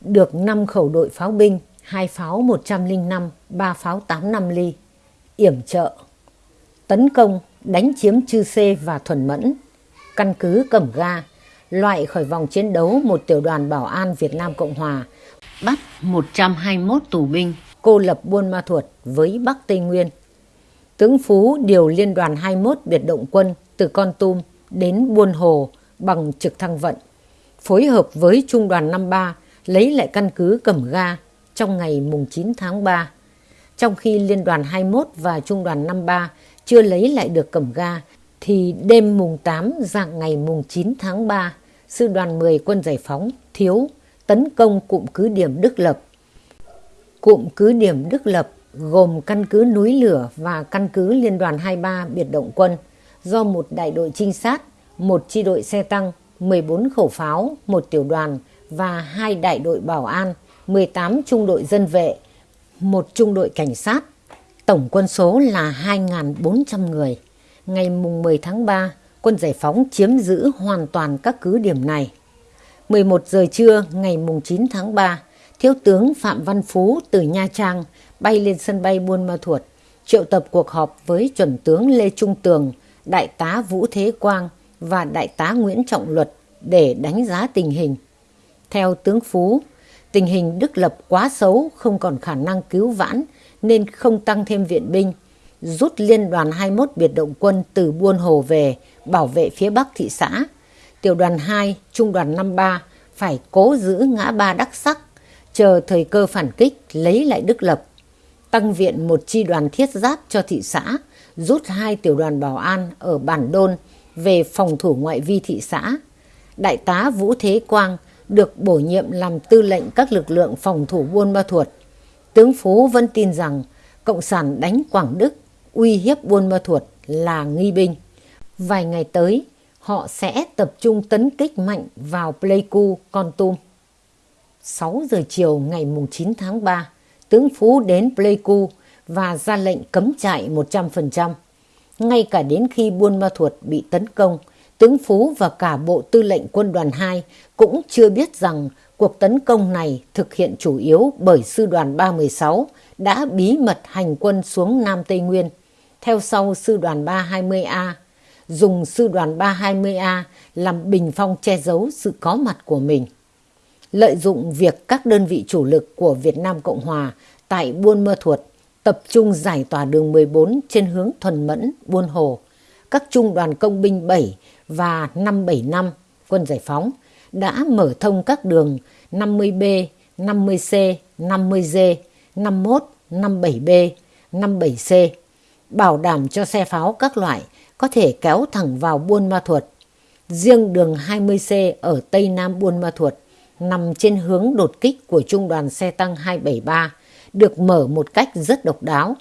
Được 5 khẩu đội pháo binh, 2 pháo 105, 3 pháo 85 ly, yểm trợ, tấn công, đánh chiếm Chư Sê và Thuần Mẫn, căn cứ Cẩm Ga, loại khỏi vòng chiến đấu một tiểu đoàn bảo an Việt Nam Cộng Hòa, bắt 121 tù binh, cô lập Buôn Ma Thuột với Bắc Tây Nguyên. Tướng Phú điều liên đoàn 21 biệt động quân từ Con Tum đến Buôn Hồ bằng trực thăng vận, phối hợp với Trung đoàn 53 lấy lại căn cứ Cẩm Ga trong ngày mùng 9 tháng 3. Trong khi Liên đoàn 21 và Trung đoàn 53 chưa lấy lại được Cẩm Ga, thì đêm mùng 8 dạng ngày mùng 9 tháng 3, Sư đoàn 10 quân giải phóng thiếu tấn công cụm cứ điểm Đức Lập. Cụm cứ điểm Đức Lập gồm căn cứ núi lửa và căn cứ Liên đoàn 23 biệt động quân do một đại đội trinh sát, một chi đội xe tăng, 14 khẩu pháo, một tiểu đoàn và hai đại đội bảo an, 18 trung đội dân vệ, một trung đội cảnh sát. Tổng quân số là 2.400 người. Ngày mùng 10 tháng 3, quân giải phóng chiếm giữ hoàn toàn các cứ điểm này. 11 giờ trưa ngày mùng 9 tháng 3, Thiếu tướng Phạm Văn Phú từ Nha Trang bay lên sân bay Buôn Ma Thuột, triệu tập cuộc họp với chuẩn tướng Lê Trung Tường, đại tá Vũ Thế Quang và đại tá Nguyễn Trọng Luật để đánh giá tình hình. Theo tướng Phú, tình hình Đức Lập quá xấu, không còn khả năng cứu vãn nên không tăng thêm viện binh, rút liên đoàn 21 biệt động quân từ Buôn Hồ về bảo vệ phía bắc thị xã. Tiểu đoàn 2, trung đoàn 53 phải cố giữ ngã ba đắc sắc, chờ thời cơ phản kích lấy lại Đức Lập. Tăng viện một chi đoàn thiết giáp cho thị xã, rút hai tiểu đoàn bảo an ở Bản Đôn về phòng thủ ngoại vi thị xã. Đại tá Vũ Thế Quang được bổ nhiệm làm tư lệnh các lực lượng phòng thủ Buôn Ma Thuột. Tướng Phú vẫn tin rằng Cộng sản đánh Quảng Đức, uy hiếp Buôn Ma Thuột là nghi binh. Vài ngày tới, họ sẽ tập trung tấn kích mạnh vào Pleiku, Con Tum. 6 giờ chiều ngày 9 tháng 3, tướng Phú đến Pleiku và ra lệnh cấm trại 100%. Ngay cả đến khi Buôn Ma Thuột bị tấn công, tướng Phú và cả Bộ Tư lệnh Quân đoàn 2 cũng chưa biết rằng cuộc tấn công này thực hiện chủ yếu bởi Sư đoàn 316 đã bí mật hành quân xuống Nam Tây Nguyên, theo sau Sư đoàn 320A, dùng Sư đoàn 320A làm bình phong che giấu sự có mặt của mình. Lợi dụng việc các đơn vị chủ lực của Việt Nam Cộng Hòa tại Buôn Mơ Thuột tập trung giải tỏa đường 14 trên hướng Thuần Mẫn, Buôn Hồ, các trung đoàn công binh 7 và 575 quân giải phóng đã mở thông các đường 50B, 50C, 50D, 51, 57B, 57C, bảo đảm cho xe pháo các loại có thể kéo thẳng vào Buôn Ma Thuột. Riêng đường 20C ở Tây Nam Buôn Ma Thuột nằm trên hướng đột kích của Trung đoàn xe tăng 273 được mở một cách rất độc đáo.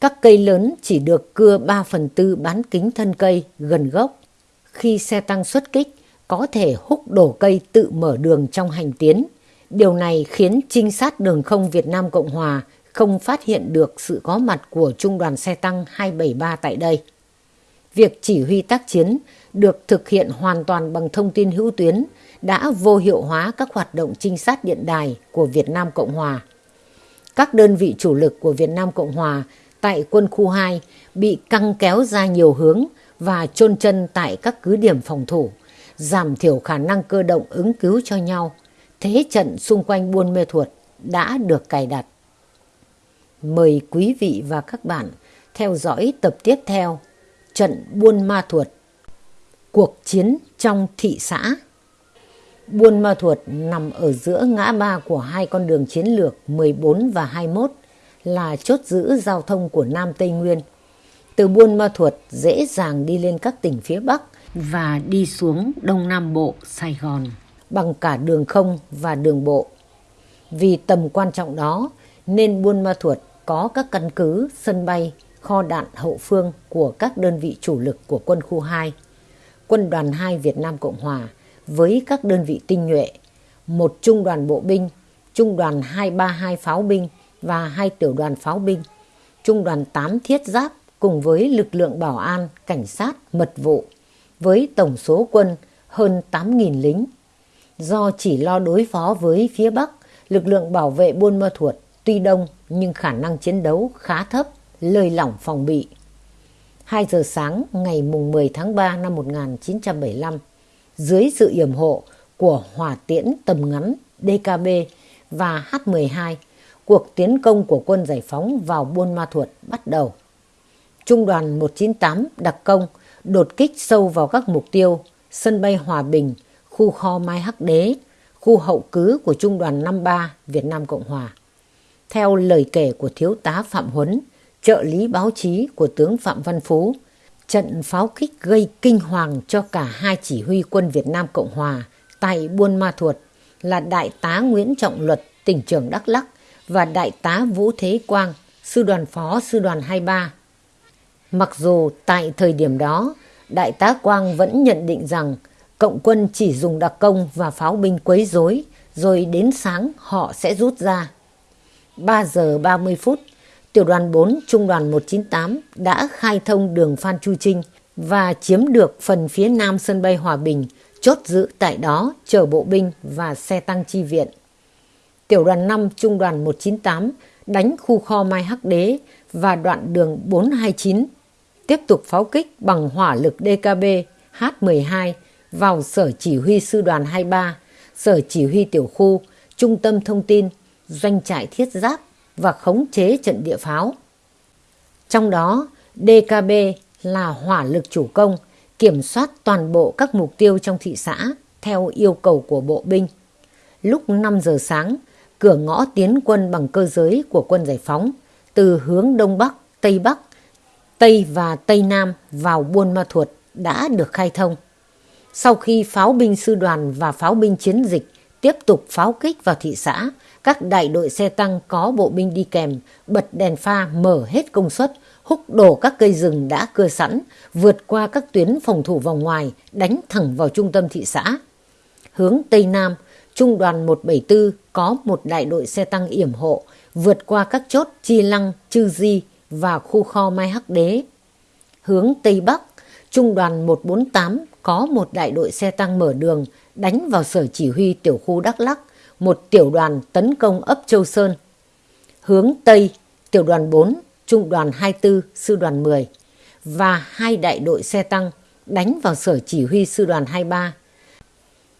Các cây lớn chỉ được cưa 3 phần tư bán kính thân cây gần gốc. Khi xe tăng xuất kích, có thể húc đổ cây tự mở đường trong hành tiến. Điều này khiến trinh sát đường không Việt Nam Cộng Hòa không phát hiện được sự có mặt của Trung đoàn xe tăng 273 tại đây. Việc chỉ huy tác chiến được thực hiện hoàn toàn bằng thông tin hữu tuyến đã vô hiệu hóa các hoạt động trinh sát điện đài của Việt Nam Cộng Hòa. Các đơn vị chủ lực của Việt Nam Cộng Hòa tại quân khu 2 bị căng kéo ra nhiều hướng và chôn chân tại các cứ điểm phòng thủ, giảm thiểu khả năng cơ động ứng cứu cho nhau. Thế trận xung quanh Buôn Mê Thuột đã được cài đặt. Mời quý vị và các bạn theo dõi tập tiếp theo, Trận Buôn Ma Thuột, Cuộc chiến trong thị xã Buôn Ma Thuột nằm ở giữa ngã ba của hai con đường chiến lược 14 và 21 là chốt giữ giao thông của Nam Tây Nguyên. Từ Buôn Ma Thuột dễ dàng đi lên các tỉnh phía Bắc và đi xuống Đông Nam Bộ, Sài Gòn bằng cả đường không và đường bộ. Vì tầm quan trọng đó nên Buôn Ma Thuột có các căn cứ, sân bay, kho đạn hậu phương của các đơn vị chủ lực của quân khu 2. Quân đoàn 2 Việt Nam Cộng Hòa với các đơn vị tinh nhuệ, một trung đoàn bộ binh, trung đoàn 232 pháo binh và hai tiểu đoàn pháo binh, trung đoàn 8 thiết giáp cùng với lực lượng bảo an, cảnh sát, mật vụ với tổng số quân hơn 8.000 lính. Do chỉ lo đối phó với phía Bắc, lực lượng bảo vệ Buôn Ma Thuột tuy đông nhưng khả năng chiến đấu khá thấp, lơi lỏng phòng bị. 2 giờ sáng ngày mùng 10 tháng 3 năm 1975, dưới sự yểm hộ của hỏa tiễn tầm ngắn DKB và H-12, cuộc tiến công của quân giải phóng vào Buôn Ma Thuột bắt đầu. Trung đoàn 198 đặc công đột kích sâu vào các mục tiêu sân bay Hòa Bình, khu kho Mai Hắc Đế, khu hậu cứ của Trung đoàn 53 Việt Nam Cộng Hòa. Theo lời kể của Thiếu tá Phạm Huấn, trợ lý báo chí của tướng Phạm Văn Phú, trận pháo kích gây kinh hoàng cho cả hai chỉ huy quân Việt Nam Cộng Hòa tại Buôn Ma Thuột là Đại tá Nguyễn Trọng Luật, tỉnh trưởng Đắk Lắc và Đại tá Vũ Thế Quang, sư đoàn phó sư đoàn 23. Mặc dù tại thời điểm đó, Đại tá Quang vẫn nhận định rằng cộng quân chỉ dùng đặc công và pháo binh quấy rối, rồi đến sáng họ sẽ rút ra. 3 giờ 30 phút, tiểu đoàn 4 trung đoàn 198 đã khai thông đường Phan Chu Trinh và chiếm được phần phía nam sân bay Hòa Bình, chốt giữ tại đó chở bộ binh và xe tăng chi viện. Tiểu đoàn 5 trung đoàn 198 đánh khu kho Mai Hắc Đế và đoạn đường 429 tiếp tục pháo kích bằng hỏa lực DKB H-12 vào sở chỉ huy sư đoàn 23, sở chỉ huy tiểu khu, trung tâm thông tin, doanh trại thiết giáp và khống chế trận địa pháo. Trong đó, DKB là hỏa lực chủ công, kiểm soát toàn bộ các mục tiêu trong thị xã theo yêu cầu của bộ binh. Lúc 5 giờ sáng, cửa ngõ tiến quân bằng cơ giới của quân giải phóng từ hướng Đông Bắc, Tây Bắc, Tây và Tây Nam vào Buôn Ma Thuột đã được khai thông. Sau khi pháo binh sư đoàn và pháo binh chiến dịch tiếp tục pháo kích vào thị xã, các đại đội xe tăng có bộ binh đi kèm, bật đèn pha mở hết công suất, húc đổ các cây rừng đã cưa sẵn, vượt qua các tuyến phòng thủ vòng ngoài, đánh thẳng vào trung tâm thị xã. Hướng Tây Nam, Trung đoàn 174 có một đại đội xe tăng yểm hộ, vượt qua các chốt Chi Lăng, Chư Di và khu kho Mai Hắc Đế. Hướng Tây Bắc, Trung đoàn 148 có một đại đội xe tăng mở đường đánh vào sở chỉ huy tiểu khu Đắk Lắc, một tiểu đoàn tấn công ấp Châu Sơn. Hướng Tây, tiểu đoàn 4, trung đoàn 24, sư đoàn 10 và hai đại đội xe tăng đánh vào sở chỉ huy sư đoàn 23.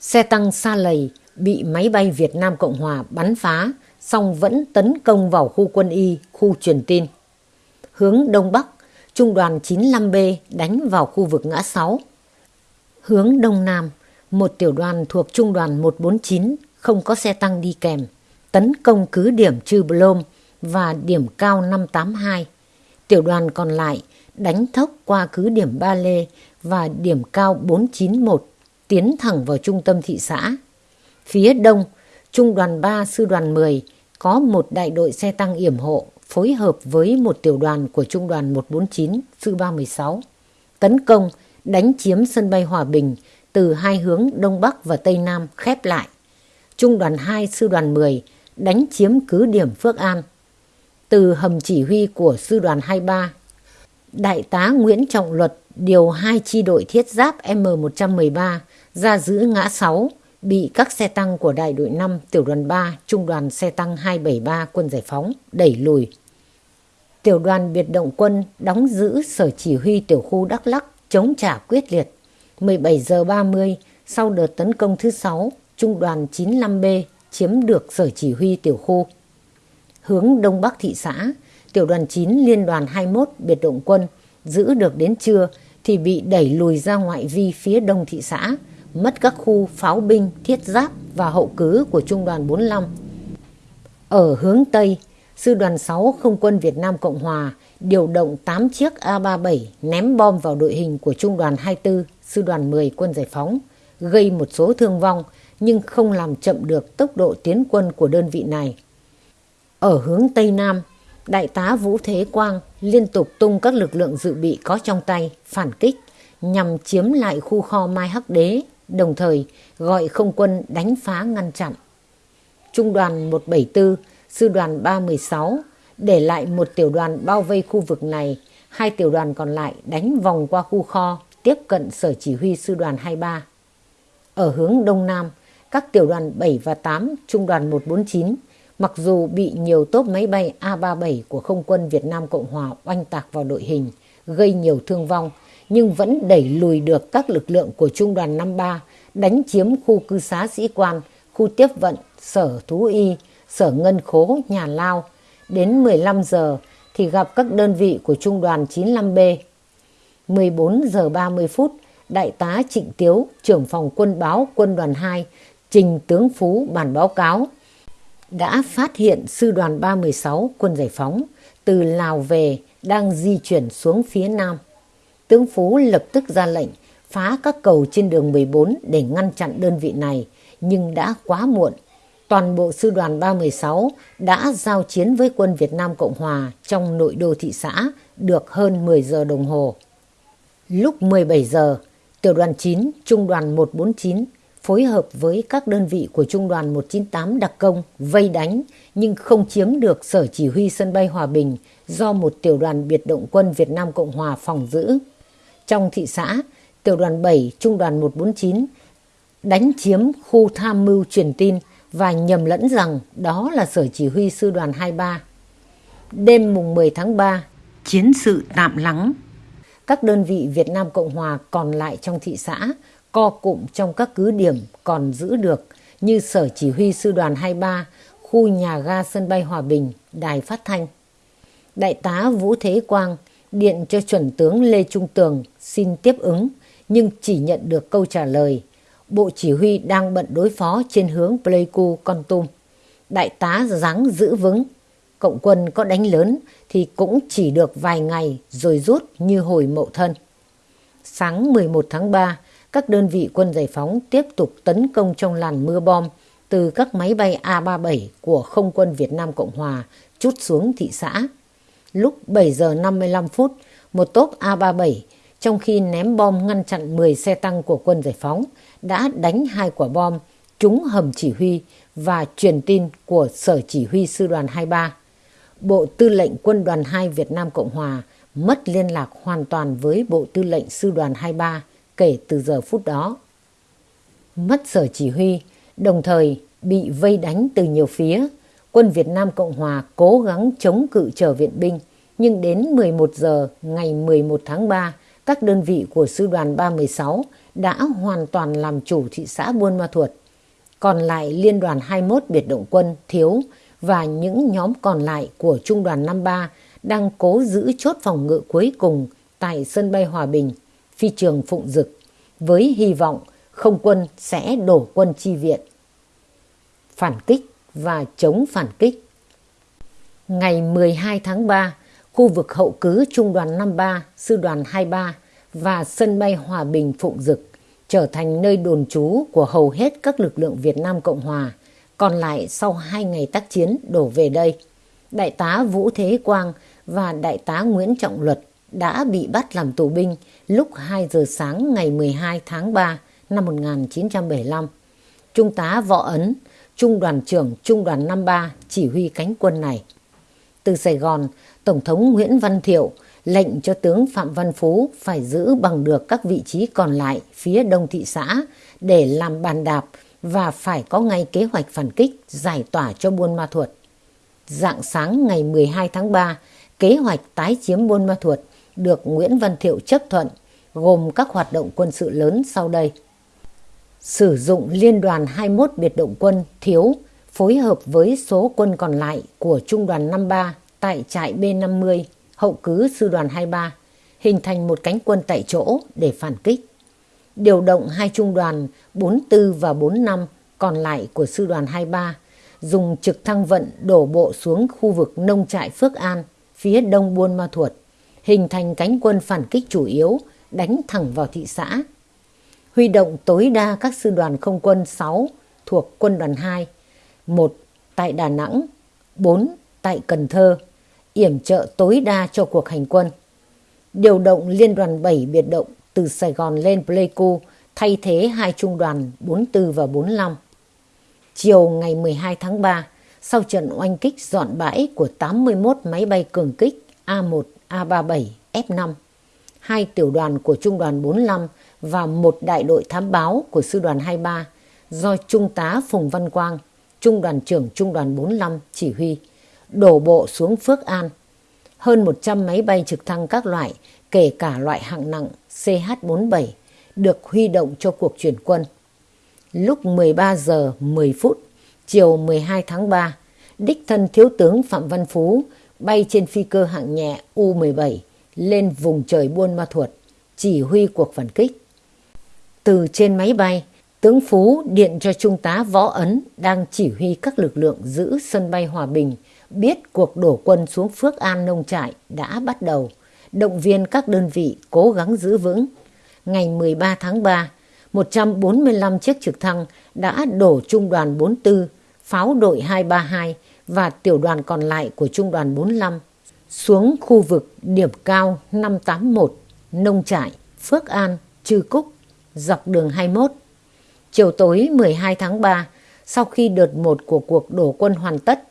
Xe tăng Sa Lầy bị máy bay Việt Nam Cộng Hòa bắn phá, song vẫn tấn công vào khu quân y, khu truyền tin. Hướng Đông Bắc, trung đoàn 95B đánh vào khu vực ngã 6. Hướng Đông Nam, một tiểu đoàn thuộc trung đoàn 149 không có xe tăng đi kèm, tấn công cứ điểm Trư Blom và điểm cao 582. Tiểu đoàn còn lại đánh thốc qua cứ điểm Ba Lê và điểm cao 491, tiến thẳng vào trung tâm thị xã. Phía đông, trung đoàn 3 sư đoàn 10 có một đại đội xe tăng yểm hộ phối hợp với một tiểu đoàn của trung đoàn 149 sư 316 tấn công đánh chiếm sân bay Hòa Bình từ hai hướng Đông Bắc và Tây Nam khép lại. Trung đoàn 2 sư đoàn 10 đánh chiếm cứ điểm Phước An. Từ hầm chỉ huy của sư đoàn 23, Đại tá Nguyễn Trọng Luật điều hai chi đội thiết giáp M113 ra giữ ngã 6 bị các xe tăng của đại đội 5 tiểu đoàn 3 trung đoàn xe tăng 273 quân giải phóng đẩy lùi. Tiểu đoàn biệt động quân đóng giữ sở chỉ huy tiểu khu Đắk Lắc chống trả quyết liệt. 17 giờ 30 sau đợt tấn công thứ 6, trung đoàn 95B chiếm được sở chỉ huy tiểu khu. Hướng Đông Bắc thị xã, tiểu đoàn 9 liên đoàn 21 biệt động quân giữ được đến trưa thì bị đẩy lùi ra ngoại vi phía đông thị xã, mất các khu pháo binh, thiết giáp và hậu cứ của trung đoàn 45. Ở hướng Tây, Sư đoàn 6 Không quân Việt Nam Cộng Hòa điều động 8 chiếc A-37 ném bom vào đội hình của Trung đoàn 24, Sư đoàn 10 quân giải phóng, gây một số thương vong nhưng không làm chậm được tốc độ tiến quân của đơn vị này. Ở hướng Tây Nam, Đại tá Vũ Thế Quang liên tục tung các lực lượng dự bị có trong tay, phản kích, nhằm chiếm lại khu kho Mai Hắc Đế, đồng thời gọi không quân đánh phá ngăn chặn. Trung đoàn 174, sư đoàn 316 để lại một tiểu đoàn bao vây khu vực này, hai tiểu đoàn còn lại đánh vòng qua khu kho, tiếp cận sở chỉ huy sư đoàn 23. Ở hướng đông nam, các tiểu đoàn 7 và 8, trung đoàn 149, mặc dù bị nhiều tốp máy bay A-37 của không quân Việt Nam Cộng Hòa oanh tạc vào đội hình, gây nhiều thương vong, nhưng vẫn đẩy lùi được các lực lượng của trung đoàn 53 đánh chiếm khu cư xá sĩ quan, khu tiếp vận, sở thú y, sở ngân khố, nhà lao. Đến 15 giờ thì gặp các đơn vị của trung đoàn 95B. 14 giờ 30 phút, Đại tá Trịnh Tiếu, trưởng phòng quân báo quân đoàn 2, trình tướng Phú bản báo cáo đã phát hiện sư đoàn 316 quân giải phóng từ Lào về đang di chuyển xuống phía nam. Tướng Phú lập tức ra lệnh phá các cầu trên đường 14 để ngăn chặn đơn vị này, nhưng đã quá muộn. Toàn bộ sư đoàn 316 đã giao chiến với quân Việt Nam Cộng Hòa trong nội đô thị xã được hơn 10 giờ đồng hồ. Lúc 17 giờ, tiểu đoàn 9, trung đoàn 149 phối hợp với các đơn vị của Trung đoàn 198 đặc công vây đánh nhưng không chiếm được sở chỉ huy sân bay Hòa Bình do một tiểu đoàn biệt động quân Việt Nam Cộng Hòa phòng giữ. Trong thị xã, tiểu đoàn 7 Trung đoàn 149 đánh chiếm khu tham mưu truyền tin và nhầm lẫn rằng đó là sở chỉ huy sư đoàn 23. Đêm mùng 10 tháng 3, chiến sự tạm lắng. Các đơn vị Việt Nam Cộng Hòa còn lại trong thị xã co cụm trong các cứ điểm còn giữ được như Sở Chỉ huy Sư đoàn 23, khu nhà ga sân bay Hòa Bình, đài phát thanh. Đại tá Vũ Thế Quang điện cho chuẩn tướng Lê Trung Tường xin tiếp ứng nhưng chỉ nhận được câu trả lời Bộ Chỉ huy đang bận đối phó trên hướng Pleiku, Con Tum. Đại tá dáng giữ vững. Cộng quân có đánh lớn thì cũng chỉ được vài ngày rồi rút như hồi mậu thân. Sáng 11 tháng 3, các đơn vị quân giải phóng tiếp tục tấn công trong làn mưa bom từ các máy bay A-37 của không quân Việt Nam Cộng Hòa chút xuống thị xã. Lúc 7 giờ 55 phút, một tốp A-37 trong khi ném bom ngăn chặn 10 xe tăng của quân giải phóng đã đánh hai quả bom trúng hầm chỉ huy và truyền tin của Sở Chỉ huy Sư đoàn 23. Bộ Tư lệnh Quân đoàn 2 Việt Nam Cộng Hòa mất liên lạc hoàn toàn với Bộ Tư lệnh Sư đoàn 23 kể từ giờ phút đó. Mất sở chỉ huy, đồng thời bị vây đánh từ nhiều phía, quân Việt Nam Cộng Hòa cố gắng chống cự trở viện binh, nhưng đến 11 giờ ngày 11 tháng 3, các đơn vị của sư đoàn 316 đã hoàn toàn làm chủ thị xã Buôn Ma Thuột. Còn lại liên đoàn 21 biệt động quân thiếu và những nhóm còn lại của trung đoàn 53 đang cố giữ chốt phòng ngự cuối cùng tại sân bay Hòa Bình phi trường Phụng Dực với hy vọng không quân sẽ đổ quân chi viện. Phản kích và chống phản kích Ngày 12 tháng 3, khu vực hậu cứ Trung đoàn 53, Sư đoàn 23 và sân bay Hòa Bình Phụng Dực trở thành nơi đồn trú của hầu hết các lực lượng Việt Nam Cộng Hòa, còn lại sau hai ngày tác chiến đổ về đây. Đại tá Vũ Thế Quang và Đại tá Nguyễn Trọng Luật đã bị bắt làm tù binh lúc 2 giờ sáng ngày 12 tháng 3 năm 1975. Trung tá Võ Ấn, Trung đoàn trưởng Trung đoàn 53 chỉ huy cánh quân này. Từ Sài Gòn, Tổng thống Nguyễn Văn Thiệu lệnh cho tướng Phạm Văn Phú phải giữ bằng được các vị trí còn lại phía đông thị xã để làm bàn đạp và phải có ngay kế hoạch phản kích giải tỏa cho Buôn Ma Thuột. Dạng sáng ngày 12 tháng 3, kế hoạch tái chiếm Buôn Ma Thuột được Nguyễn Văn Thiệu chấp thuận, gồm các hoạt động quân sự lớn sau đây. Sử dụng liên đoàn 21 biệt động quân thiếu phối hợp với số quân còn lại của Trung đoàn 53 tại trại B50, hậu cứ sư đoàn 23, hình thành một cánh quân tại chỗ để phản kích. Điều động hai trung đoàn 44 và 45 còn lại của sư đoàn 23, dùng trực thăng vận đổ bộ xuống khu vực nông trại Phước An, phía đông Buôn Ma Thuột hình thành cánh quân phản kích chủ yếu, đánh thẳng vào thị xã. Huy động tối đa các sư đoàn không quân 6 thuộc quân đoàn 2, 1 tại Đà Nẵng, 4 tại Cần Thơ, yểm trợ tối đa cho cuộc hành quân. Điều động liên đoàn 7 biệt động từ Sài Gòn lên Pleiku thay thế hai trung đoàn 44 và 45. Chiều ngày 12 tháng 3, sau trận oanh kích dọn bãi của 81 máy bay cường kích A1, A37, F5, hai tiểu đoàn của trung đoàn 45 và một đại đội thám báo của sư đoàn 23 do Trung tá Phùng Văn Quang, Trung đoàn trưởng Trung đoàn 45 chỉ huy, đổ bộ xuống Phước An. Hơn 100 máy bay trực thăng các loại, kể cả loại hạng nặng CH-47, được huy động cho cuộc chuyển quân. Lúc 13 giờ 10 phút, chiều 12 tháng 3, đích thân Thiếu tướng Phạm Văn Phú bay trên phi cơ hạng nhẹ U-17 lên vùng trời Buôn Ma Thuột, chỉ huy cuộc phản kích. Từ trên máy bay, tướng Phú điện cho Trung tá Võ Ấn đang chỉ huy các lực lượng giữ sân bay Hòa Bình biết cuộc đổ quân xuống Phước An nông trại đã bắt đầu, động viên các đơn vị cố gắng giữ vững. Ngày 13 tháng 3, 145 chiếc trực thăng đã đổ trung đoàn 44, pháo đội 232 và tiểu đoàn còn lại của trung đoàn 45 xuống khu vực điểm cao 581, Nông Trại, Phước An, Trư Cúc, dọc đường 21. Chiều tối 12 tháng 3, sau khi đợt một của cuộc đổ quân hoàn tất,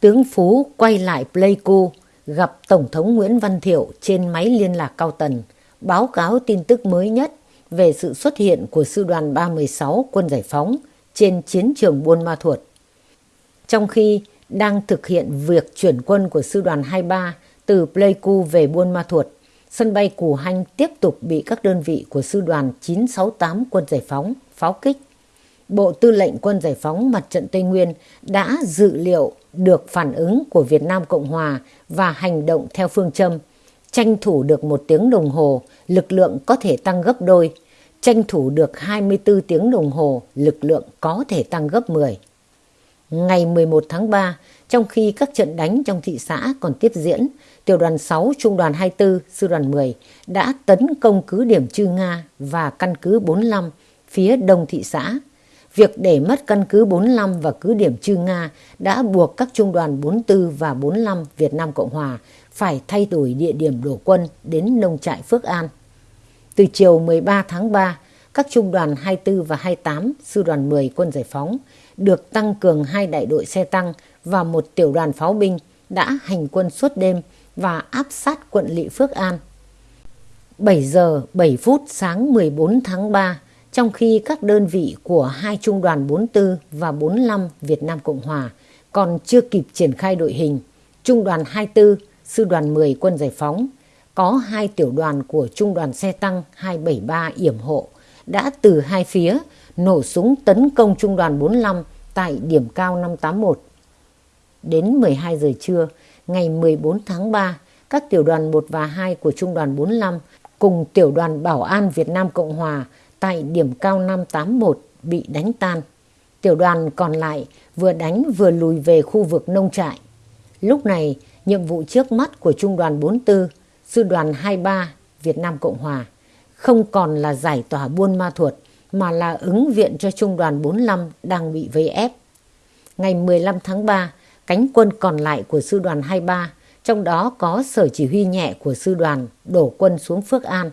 tướng Phú quay lại Pleiku gặp Tổng thống Nguyễn Văn Thiệu trên máy liên lạc cao tần, báo cáo tin tức mới nhất về sự xuất hiện của sư đoàn 316 quân giải phóng trên chiến trường Buôn Ma Thuột. Trong khi đang thực hiện việc chuyển quân của sư đoàn 23 từ Pleiku về Buôn Ma Thuột, sân bay Cù Hanh tiếp tục bị các đơn vị của sư đoàn 968 quân giải phóng pháo kích. Bộ Tư lệnh Quân Giải phóng Mặt trận Tây Nguyên đã dự liệu được phản ứng của Việt Nam Cộng Hòa và hành động theo phương châm tranh thủ được một tiếng đồng hồ, lực lượng có thể tăng gấp đôi, tranh thủ được 24 tiếng đồng hồ, lực lượng có thể tăng gấp 10. Ngày 11 tháng 3, trong khi các trận đánh trong thị xã còn tiếp diễn, tiểu đoàn 6 trung đoàn 24 sư đoàn 10 đã tấn công cứ điểm Chư Nga và căn cứ 45 phía đông thị xã. Việc để mất căn cứ 45 và cứ điểm Chư Nga đã buộc các trung đoàn 44 và 45 Việt Nam Cộng Hòa phải thay đổi địa điểm đổ quân đến nông trại Phước An. Từ chiều 13 tháng 3, các trung đoàn 24 và 28 sư đoàn 10 quân giải phóng được tăng cường hai đại đội xe tăng và một tiểu đoàn pháo binh đã hành quân suốt đêm và áp sát quận Lị Phước An. 7 giờ 7 phút sáng 14 tháng 3, trong khi các đơn vị của hai trung đoàn 44 và 45 Việt Nam Cộng Hòa còn chưa kịp triển khai đội hình, trung đoàn 24, sư đoàn 10 quân giải phóng, có hai tiểu đoàn của trung đoàn xe tăng 273 yểm hộ đã từ hai phía nổ súng tấn công trung đoàn 45 tại điểm cao 581. Đến 12 giờ trưa, ngày 14 tháng 3, các tiểu đoàn 1 và 2 của trung đoàn 45 cùng tiểu đoàn Bảo an Việt Nam Cộng Hòa tại điểm cao 581 bị đánh tan. Tiểu đoàn còn lại vừa đánh vừa lùi về khu vực nông trại. Lúc này, nhiệm vụ trước mắt của Trung đoàn 44, Sư đoàn 23 Việt Nam Cộng Hòa không còn là giải tỏa buôn ma thuột mà là ứng viện cho Trung đoàn 45 đang bị vây ép. Ngày 15 tháng 3, cánh quân còn lại của Sư đoàn 23, trong đó có sở chỉ huy nhẹ của Sư đoàn, đổ quân xuống Phước An.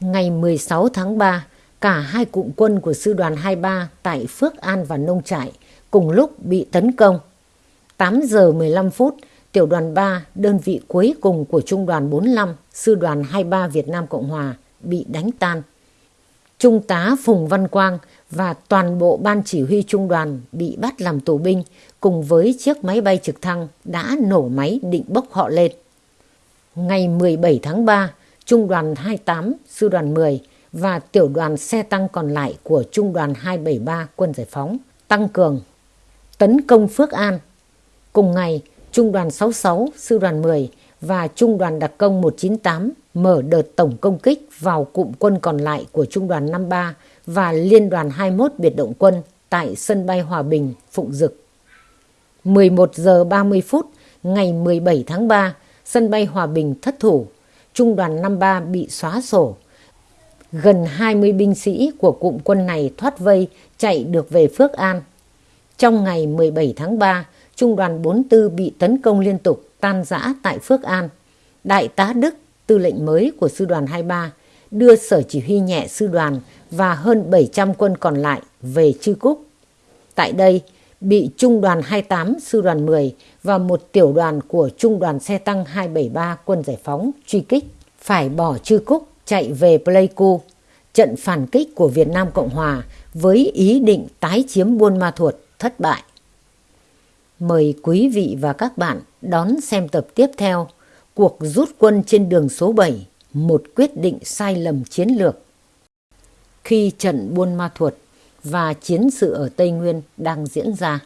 Ngày 16 tháng 3, cả hai cụm quân của Sư đoàn 23 tại Phước An và Nông Trại cùng lúc bị tấn công. 8 giờ 15 phút, tiểu đoàn 3, đơn vị cuối cùng của Trung đoàn 45, Sư đoàn 23 Việt Nam Cộng Hòa, bị đánh tan. Trung tá Phùng Văn Quang và toàn bộ ban chỉ huy trung đoàn bị bắt làm tù binh cùng với chiếc máy bay trực thăng đã nổ máy định bốc họ lên. Ngày 17 tháng 3, Trung đoàn 28, Sư đoàn 10 và tiểu đoàn xe tăng còn lại của Trung đoàn 273 quân giải phóng tăng cường tấn công Phước An. Cùng ngày, Trung đoàn 66, Sư đoàn 10 và Trung đoàn đặc công 198 mở đợt tổng công kích vào cụm quân còn lại của Trung đoàn 53 và Liên đoàn 21 biệt động quân tại sân bay Hòa Bình, Phụng Dực. 11 giờ 30 phút ngày 17 tháng 3, sân bay Hòa Bình thất thủ, Trung đoàn 53 bị xóa sổ. Gần 20 binh sĩ của cụm quân này thoát vây chạy được về Phước An. Trong ngày 17 tháng 3, Trung đoàn 44 bị tấn công liên tục tan rã tại Phước An. Đại tá Đức, tư lệnh mới của sư đoàn 23, đưa sở chỉ huy nhẹ sư đoàn và hơn 700 quân còn lại về Chư Cúc. Tại đây, bị Trung đoàn 28 Sư đoàn 10 và một tiểu đoàn của Trung đoàn xe tăng 273 quân giải phóng truy kích, phải bỏ Chư Cúc chạy về Pleiku, trận phản kích của Việt Nam Cộng Hòa với ý định tái chiếm Buôn Ma Thuột thất bại. Mời quý vị và các bạn đón xem tập tiếp theo Cuộc rút quân trên đường số 7, một quyết định sai lầm chiến lược. Khi trận Buôn Ma Thuột và chiến sự ở Tây Nguyên đang diễn ra,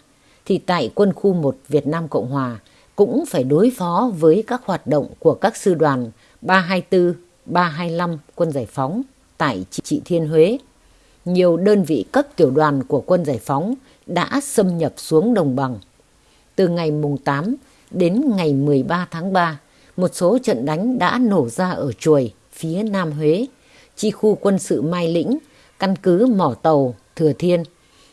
thì tại quân khu 1 Việt Nam Cộng Hòa cũng phải đối phó với các hoạt động của các sư đoàn 324, 325 quân giải phóng tại Trị Thiên Huế. Nhiều đơn vị cấp tiểu đoàn của quân giải phóng đã xâm nhập xuống đồng bằng. Từ ngày mùng 8 đến ngày 13 tháng 3, một số trận đánh đã nổ ra ở Chuồi, phía Nam Huế, chi khu quân sự Mai Lĩnh, căn cứ Mỏ Tàu, Thừa Thiên,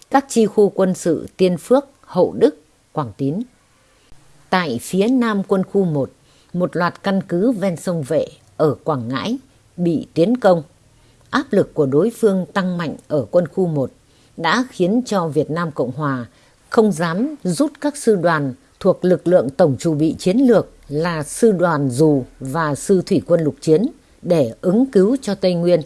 các chi khu quân sự Tiên Phước, Hậu Đức, Quảng Tín. Tại phía Nam quân khu 1, một loạt căn cứ ven sông Vệ ở Quảng Ngãi bị tiến công. Áp lực của đối phương tăng mạnh ở quân khu 1 đã khiến cho Việt Nam Cộng Hòa không dám rút các sư đoàn thuộc lực lượng tổng chủ bị chiến lược là sư đoàn dù và sư thủy quân lục chiến để ứng cứu cho Tây Nguyên.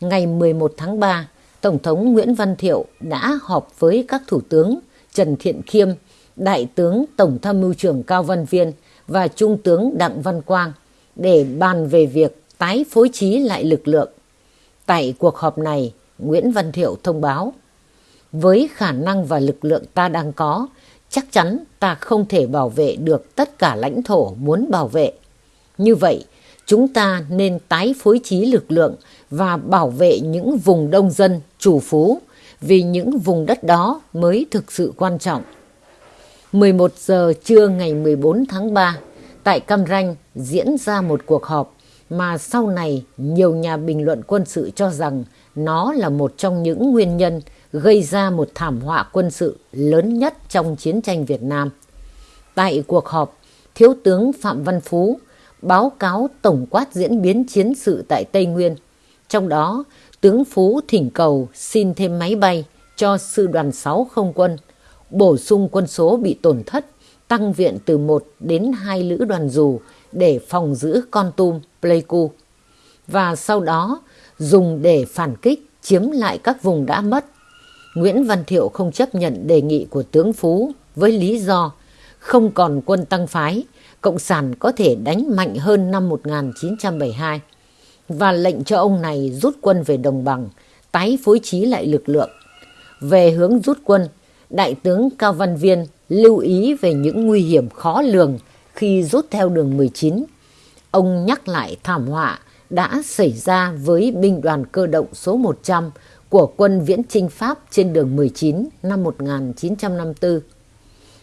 Ngày 11 tháng 3, Tổng thống Nguyễn Văn Thiệu đã họp với các thủ tướng Trần Thiện Khiêm, Đại tướng Tổng tham mưu trưởng Cao Văn Viên và Trung tướng Đặng Văn Quang để bàn về việc tái phối trí lại lực lượng. Tại cuộc họp này, Nguyễn Văn Thiệu thông báo, với khả năng và lực lượng ta đang có, chắc chắn ta không thể bảo vệ được tất cả lãnh thổ muốn bảo vệ. Như vậy, chúng ta nên tái phối trí lực lượng và bảo vệ những vùng đông dân, chủ phú, vì những vùng đất đó mới thực sự quan trọng. 11 giờ trưa ngày 14 tháng 3, tại Cam Ranh diễn ra một cuộc họp mà sau này nhiều nhà bình luận quân sự cho rằng nó là một trong những nguyên nhân gây ra một thảm họa quân sự lớn nhất trong chiến tranh Việt Nam. Tại cuộc họp, Thiếu tướng Phạm Văn Phú báo cáo tổng quát diễn biến chiến sự tại Tây Nguyên. Trong đó, tướng Phú thỉnh cầu xin thêm máy bay cho sư đoàn 6 không quân, bổ sung quân số bị tổn thất, tăng viện từ 1 đến 2 lữ đoàn dù để phòng giữ Con Tum, Pleiku. Và sau đó dùng để phản kích chiếm lại các vùng đã mất Nguyễn Văn Thiệu không chấp nhận đề nghị của tướng Phú với lý do không còn quân tăng phái, Cộng sản có thể đánh mạnh hơn năm 1972 và lệnh cho ông này rút quân về đồng bằng, tái phối trí lại lực lượng. Về hướng rút quân, Đại tướng Cao Văn Viên lưu ý về những nguy hiểm khó lường khi rút theo đường 19. Ông nhắc lại thảm họa đã xảy ra với binh đoàn cơ động số 100 của quân viễn chinh Pháp trên đường 19 năm 1954.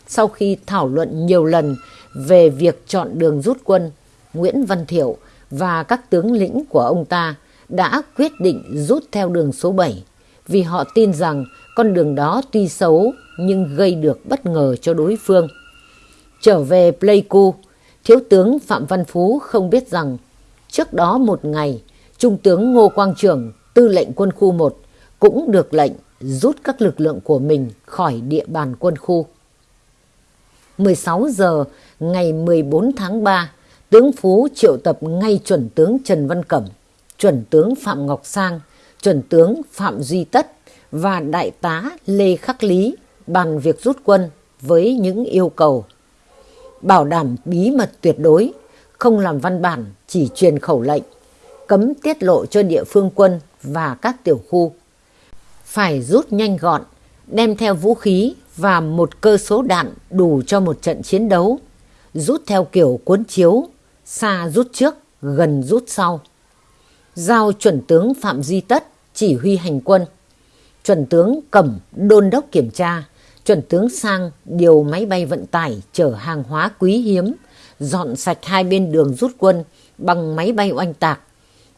Sau khi thảo luận nhiều lần về việc chọn đường rút quân, Nguyễn Văn Thiệu và các tướng lĩnh của ông ta đã quyết định rút theo đường số 7 vì họ tin rằng con đường đó tuy xấu nhưng gây được bất ngờ cho đối phương. Trở về Pleiku, Thiếu tướng Phạm Văn Phú không biết rằng trước đó một ngày, Trung tướng Ngô Quang Trường, tư lệnh quân khu 1, cũng được lệnh rút các lực lượng của mình khỏi địa bàn quân khu. 16 giờ ngày 14 tháng 3, tướng Phú triệu tập ngay chuẩn tướng Trần Văn Cẩm, chuẩn tướng Phạm Ngọc Sang, chuẩn tướng Phạm Duy Tất và đại tá Lê Khắc Lý bàn việc rút quân với những yêu cầu bảo đảm bí mật tuyệt đối, không làm văn bản chỉ truyền khẩu lệnh, cấm tiết lộ cho địa phương quân và các tiểu khu phải rút nhanh gọn, đem theo vũ khí và một cơ số đạn đủ cho một trận chiến đấu, rút theo kiểu cuốn chiếu, xa rút trước, gần rút sau. Giao chuẩn tướng Phạm Duy Tất chỉ huy hành quân, chuẩn tướng Cẩm đôn đốc kiểm tra, chuẩn tướng Sang điều máy bay vận tải chở hàng hóa quý hiếm, dọn sạch hai bên đường rút quân bằng máy bay oanh tạc.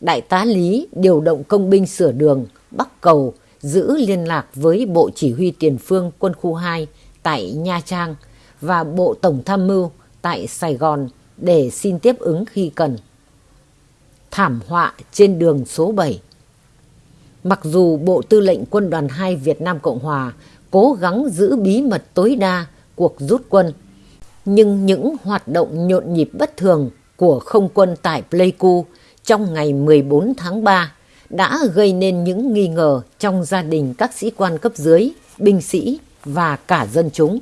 Đại tá Lý điều động công binh sửa đường, bắc cầu, giữ liên lạc với Bộ Chỉ huy Tiền phương Quân khu 2 tại Nha Trang và Bộ Tổng Tham mưu tại Sài Gòn để xin tiếp ứng khi cần. thảm họa trên đường số 7. Mặc dù Bộ Tư lệnh Quân đoàn 2 Việt Nam Cộng Hòa cố gắng giữ bí mật tối đa cuộc rút quân, nhưng những hoạt động nhộn nhịp bất thường của không quân tại Pleiku trong ngày 14 tháng 3 đã gây nên những nghi ngờ trong gia đình các sĩ quan cấp dưới, binh sĩ và cả dân chúng.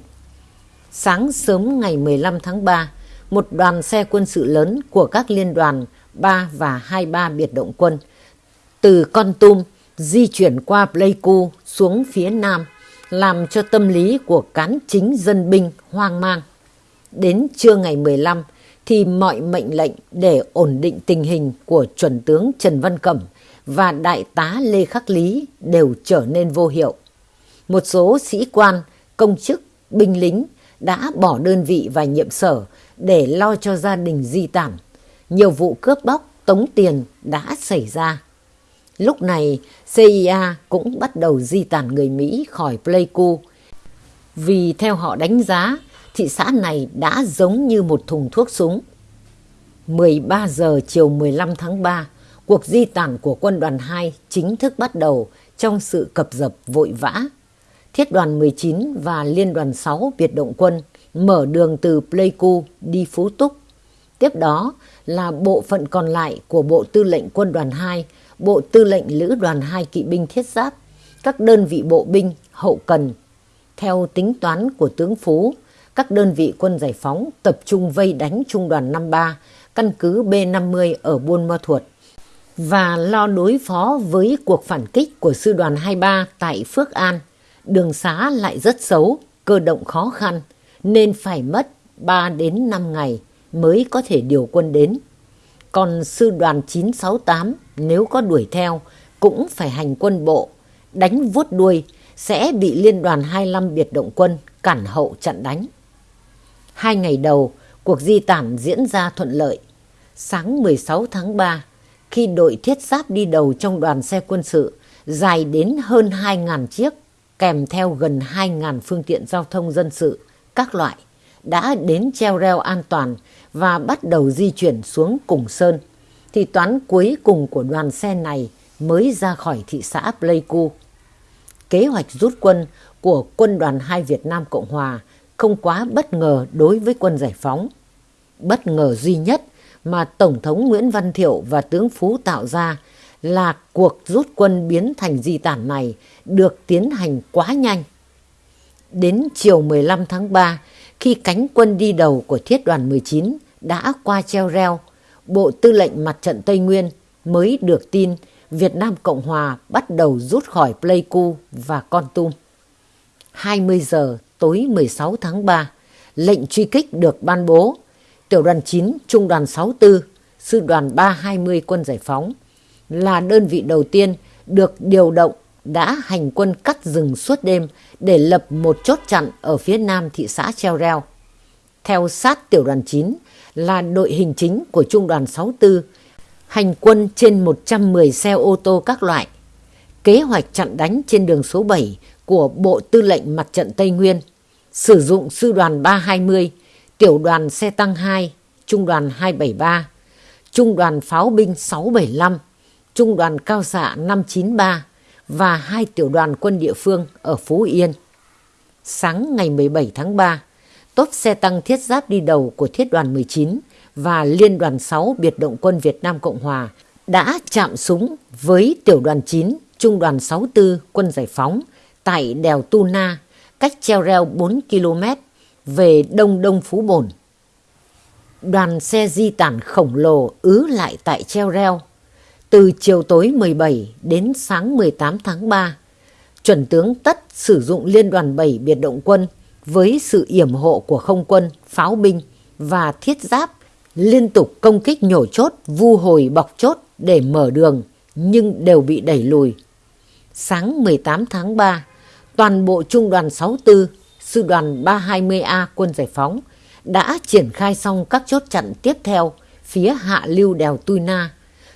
Sáng sớm ngày 15 tháng 3, một đoàn xe quân sự lớn của các liên đoàn 3 và 23 biệt động quân từ Con Tum di chuyển qua Pleiku xuống phía nam, làm cho tâm lý của cán chính dân binh hoang mang. Đến trưa ngày 15 thì mọi mệnh lệnh để ổn định tình hình của chuẩn tướng Trần Văn Cẩm và đại tá Lê Khắc Lý đều trở nên vô hiệu. Một số sĩ quan, công chức, binh lính đã bỏ đơn vị và nhiệm sở để lo cho gia đình di tản. Nhiều vụ cướp bóc, tống tiền đã xảy ra. Lúc này, CIA cũng bắt đầu di tản người Mỹ khỏi Pleiku. Vì theo họ đánh giá, thị xã này đã giống như một thùng thuốc súng. 13 giờ chiều 15 tháng 3, cuộc di tản của quân đoàn 2 chính thức bắt đầu trong sự cập dập vội vã. Thiết đoàn 19 và Liên đoàn 6 biệt động quân mở đường từ Pleiku đi Phú Túc. Tiếp đó là bộ phận còn lại của Bộ Tư lệnh Quân đoàn 2, Bộ Tư lệnh Lữ đoàn 2 Kỵ binh Thiết giáp, các đơn vị bộ binh, hậu cần. Theo tính toán của tướng Phú, các đơn vị quân giải phóng tập trung vây đánh Trung đoàn 53, căn cứ B-50 ở Buôn Ma Thuột và lo đối phó với cuộc phản kích của sư đoàn 23 tại Phước An. Đường xá lại rất xấu, cơ động khó khăn, nên phải mất 3 đến 5 ngày mới có thể điều quân đến. Còn sư đoàn 968 nếu có đuổi theo cũng phải hành quân bộ, đánh vuốt đuôi sẽ bị liên đoàn 25 biệt động quân cản hậu chặn đánh. Hai ngày đầu, cuộc di tản diễn ra thuận lợi. Sáng 16 tháng 3, khi đội thiết giáp đi đầu trong đoàn xe quân sự dài đến hơn 2.000 chiếc, kèm theo gần 2.000 phương tiện giao thông dân sự, các loại, đã đến treo reo an toàn và bắt đầu di chuyển xuống Cùng Sơn, thì toán cuối cùng của đoàn xe này mới ra khỏi thị xã Pleiku. Kế hoạch rút quân của quân đoàn 2 Việt Nam Cộng Hòa không quá bất ngờ đối với quân giải phóng. Bất ngờ duy nhất mà Tổng thống Nguyễn Văn Thiệu và tướng Phú tạo ra là cuộc rút quân biến thành di tản này được tiến hành quá nhanh. Đến chiều 15 tháng 3, khi cánh quân đi đầu của thiết đoàn 19 đã qua treo reo, Bộ Tư lệnh Mặt trận Tây Nguyên mới được tin Việt Nam Cộng Hòa bắt đầu rút khỏi Pleiku và Con Tum. 20 giờ tối 16 tháng 3, lệnh truy kích được ban bố. Tiểu đoàn 9, Trung đoàn 64, Sư đoàn 320 quân giải phóng là đơn vị đầu tiên được điều động đã hành quân cắt rừng suốt đêm để lập một chốt chặn ở phía nam thị xã Treo Reo. Theo sát tiểu đoàn 9 là đội hình chính của trung đoàn 64, hành quân trên 110 xe ô tô các loại. Kế hoạch chặn đánh trên đường số 7 của Bộ Tư lệnh Mặt trận Tây Nguyên, sử dụng sư đoàn 320, tiểu đoàn xe tăng 2, trung đoàn 273, trung đoàn pháo binh 675, trung đoàn cao xạ 593 và hai tiểu đoàn quân địa phương ở Phú Yên. Sáng ngày 17 tháng 3, tốt xe tăng thiết giáp đi đầu của thiết đoàn 19 và liên đoàn 6 biệt động quân Việt Nam Cộng Hòa đã chạm súng với tiểu đoàn 9, trung đoàn 64 quân giải phóng tại đèo Tu Na, cách treo reo 4 km về đông đông Phú Bồn. Đoàn xe di tản khổng lồ ứ lại tại treo reo. Từ chiều tối 17 đến sáng 18 tháng 3, chuẩn tướng Tất sử dụng liên đoàn 7 biệt động quân với sự yểm hộ của không quân, pháo binh và thiết giáp liên tục công kích nhổ chốt, vu hồi bọc chốt để mở đường nhưng đều bị đẩy lùi. Sáng 18 tháng 3, toàn bộ trung đoàn 64, sư đoàn 320A quân giải phóng đã triển khai xong các chốt chặn tiếp theo phía hạ lưu đèo Tui Na.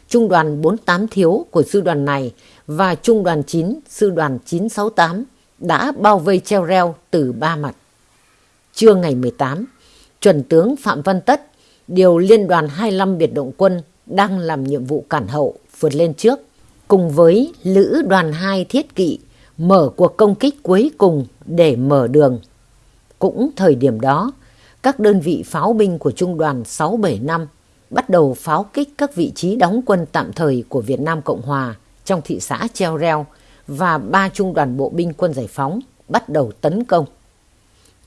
Trung đoàn 48 thiếu của sư đoàn này và trung đoàn 9, sư đoàn 968 đã bao vây treo reo từ ba mặt. Trưa ngày 18, chuẩn tướng Phạm Văn Tất điều liên đoàn 25 biệt động quân đang làm nhiệm vụ cản hậu vượt lên trước cùng với Lữ đoàn 2 thiết kỵ mở cuộc công kích cuối cùng để mở đường. Cũng thời điểm đó, các đơn vị pháo binh của Trung đoàn 675 bắt đầu pháo kích các vị trí đóng quân tạm thời của Việt Nam Cộng Hòa trong thị xã Treo Reo và ba trung đoàn bộ binh quân giải phóng bắt đầu tấn công.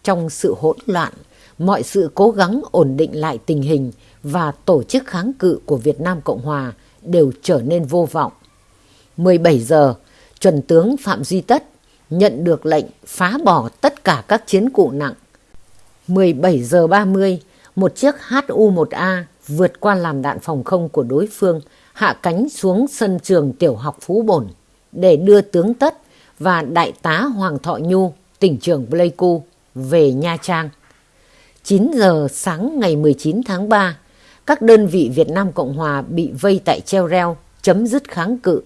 Trong sự hỗn loạn, mọi sự cố gắng ổn định lại tình hình và tổ chức kháng cự của Việt Nam Cộng Hòa đều trở nên vô vọng. 17 giờ, chuẩn tướng Phạm Duy Tất nhận được lệnh phá bỏ tất cả các chiến cụ nặng. 17 giờ 30, một chiếc HU-1A vượt qua làn đạn phòng không của đối phương, hạ cánh xuống sân trường tiểu học Phú Bồn để đưa tướng Tất và đại tá Hoàng Thọ Nhu, tỉnh trưởng Pleiku, về Nha Trang. 9 giờ sáng ngày 19 tháng 3, các đơn vị Việt Nam Cộng Hòa bị vây tại treo reo, chấm dứt kháng cự.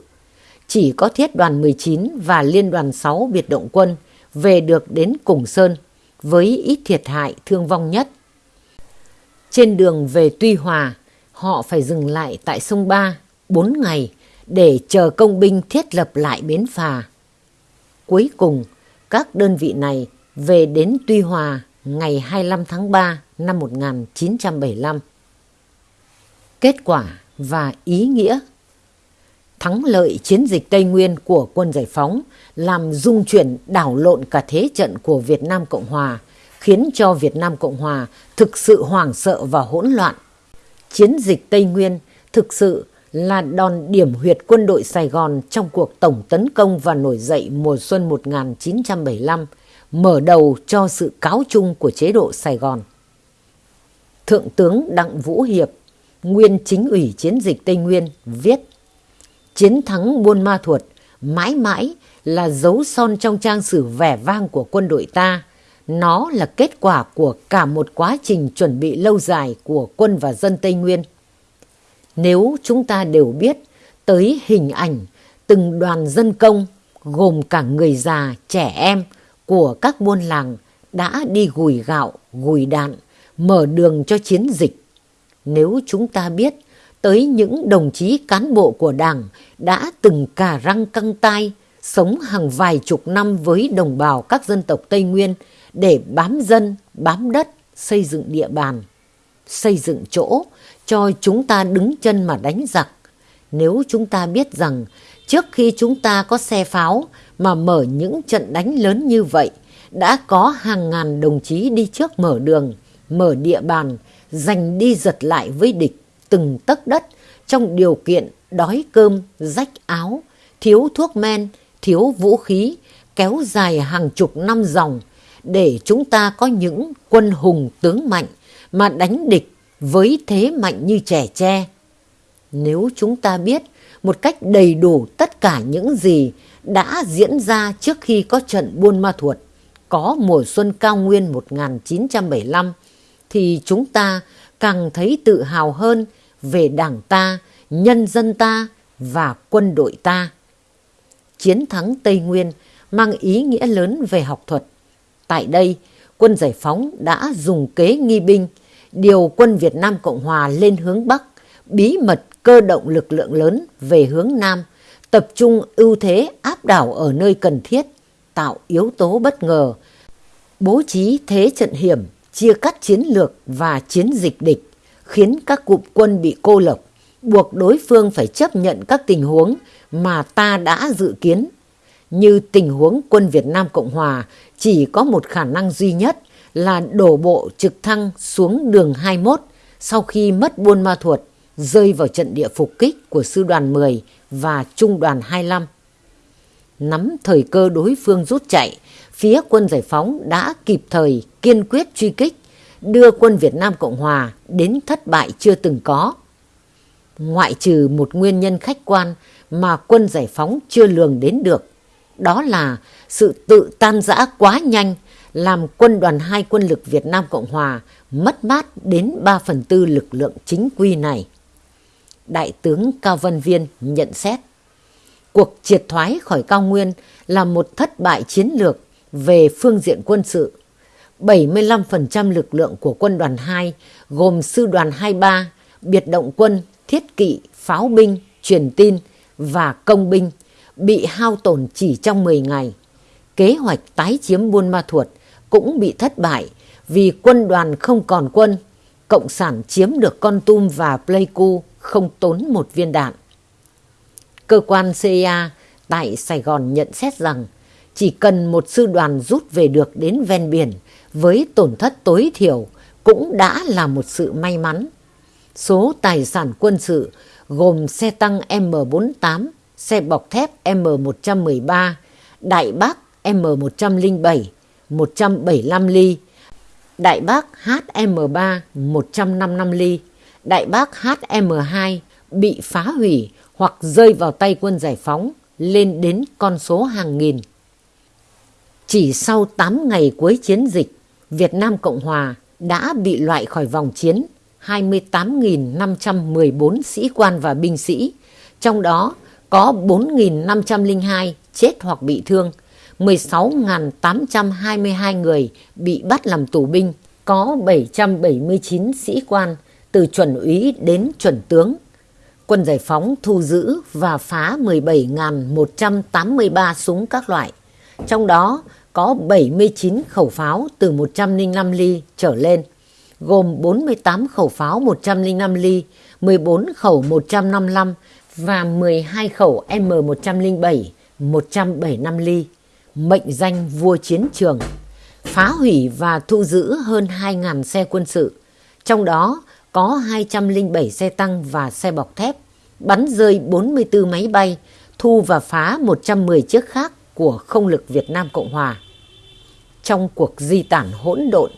Chỉ có thiết đoàn 19 và liên đoàn 6 biệt động quân về được đến Củng Sơn với ít thiệt hại thương vong nhất. Trên đường về Tuy Hòa, họ phải dừng lại tại sông Ba 4 ngày để chờ công binh thiết lập lại bến phà. Cuối cùng, các đơn vị này về đến Tuy Hòa ngày 25 tháng 3 năm 1975. Kết quả và ý nghĩa Thắng lợi chiến dịch Tây Nguyên của quân giải phóng làm dung chuyển đảo lộn cả thế trận của Việt Nam Cộng Hòa, khiến cho Việt Nam Cộng Hòa thực sự hoảng sợ và hỗn loạn. Chiến dịch Tây Nguyên thực sự là đòn điểm huyệt quân đội Sài Gòn trong cuộc tổng tấn công và nổi dậy mùa xuân 1975, mở đầu cho sự cáo chung của chế độ Sài Gòn. Thượng tướng Đặng Vũ Hiệp, nguyên chính ủy chiến dịch Tây Nguyên, viết Chiến thắng Buôn Ma Thuột mãi mãi là dấu son trong trang sử vẻ vang của quân đội ta. Nó là kết quả của cả một quá trình chuẩn bị lâu dài của quân và dân Tây Nguyên. Nếu chúng ta đều biết tới hình ảnh từng đoàn dân công gồm cả người già, trẻ em của các buôn làng đã đi gùi gạo, gùi đạn, mở đường cho chiến dịch. Nếu chúng ta biết tới những đồng chí cán bộ của Đảng đã từng cà răng căng tai, sống hàng vài chục năm với đồng bào các dân tộc Tây Nguyên để bám dân, bám đất, xây dựng địa bàn, xây dựng chỗ cho chúng ta đứng chân mà đánh giặc. Nếu chúng ta biết rằng trước khi chúng ta có xe pháo mà mở những trận đánh lớn như vậy, đã có hàng ngàn đồng chí đi trước mở đường, mở địa bàn, giành đi giật lại với địch từng tấc đất trong điều kiện đói cơm, rách áo, thiếu thuốc men, thiếu vũ khí, kéo dài hàng chục năm dòng để chúng ta có những quân hùng tướng mạnh mà đánh địch với thế mạnh như trẻ tre. Nếu chúng ta biết một cách đầy đủ tất cả những gì đã diễn ra trước khi có trận Buôn Ma Thuột, có mùa xuân cao nguyên 1975, thì chúng ta càng thấy tự hào hơn về đảng ta, nhân dân ta và quân đội ta. Chiến thắng Tây Nguyên mang ý nghĩa lớn về học thuật. Tại đây, quân giải phóng đã dùng kế nghi binh, điều quân Việt Nam Cộng Hòa lên hướng Bắc, bí mật cơ động lực lượng lớn về hướng Nam, tập trung ưu thế áp đảo ở nơi cần thiết, tạo yếu tố bất ngờ, bố trí thế trận hiểm, chia cắt chiến lược và chiến dịch địch khiến các cụm quân bị cô lập, buộc đối phương phải chấp nhận các tình huống mà ta đã dự kiến. Như tình huống quân Việt Nam Cộng Hòa chỉ có một khả năng duy nhất là đổ bộ trực thăng xuống đường 21 sau khi mất Buôn Ma Thuột, rơi vào trận địa phục kích của Sư đoàn 10 và Trung đoàn 25. Nắm thời cơ đối phương rút chạy, phía quân giải phóng đã kịp thời kiên quyết truy kích đưa quân Việt Nam Cộng Hòa đến thất bại chưa từng có. Ngoại trừ một nguyên nhân khách quan mà quân giải phóng chưa lường đến được, đó là sự tự tan rã quá nhanh làm quân đoàn hai quân lực Việt Nam Cộng Hòa mất mát đến 3 phần tư lực lượng chính quy này. Đại tướng Cao Văn Viên nhận xét, cuộc triệt thoái khỏi cao nguyên là một thất bại chiến lược về phương diện quân sự 75% lực lượng của quân đoàn 2 gồm sư đoàn 23, biệt động quân, thiết kỵ, pháo binh, truyền tin và công binh bị hao tổn chỉ trong 10 ngày. Kế hoạch tái chiếm Buôn Ma Thuột cũng bị thất bại vì quân đoàn không còn quân. Cộng sản chiếm được Con Tum và Pleiku không tốn một viên đạn. Cơ quan CIA tại Sài Gòn nhận xét rằng chỉ cần một sư đoàn rút về được đến ven biển với tổn thất tối thiểu cũng đã là một sự may mắn. Số tài sản quân sự gồm xe tăng M48, xe bọc thép M113, đại bác M107, 175 ly, đại bác HM3 155 ly, đại bác HM2 bị phá hủy hoặc rơi vào tay quân giải phóng lên đến con số hàng nghìn. Chỉ sau 8 ngày cuối chiến dịch, Việt Nam Cộng Hòa đã bị loại khỏi vòng chiến 28.514 sĩ quan và binh sĩ, trong đó có 4.502 chết hoặc bị thương, 16.822 người bị bắt làm tù binh, có 779 sĩ quan từ chuẩn úy đến chuẩn tướng. Quân giải phóng thu giữ và phá 17.183 súng các loại, trong đó có 79 khẩu pháo từ 105 ly trở lên, gồm 48 khẩu pháo 105 ly, 14 khẩu 155 và 12 khẩu M107, 175 ly, mệnh danh vua chiến trường, phá hủy và thu giữ hơn 2.000 xe quân sự, trong đó có 207 xe tăng và xe bọc thép, bắn rơi 44 máy bay, thu và phá 110 chiếc khác của không lực Việt Nam Cộng Hòa. Trong cuộc di tản hỗn độn,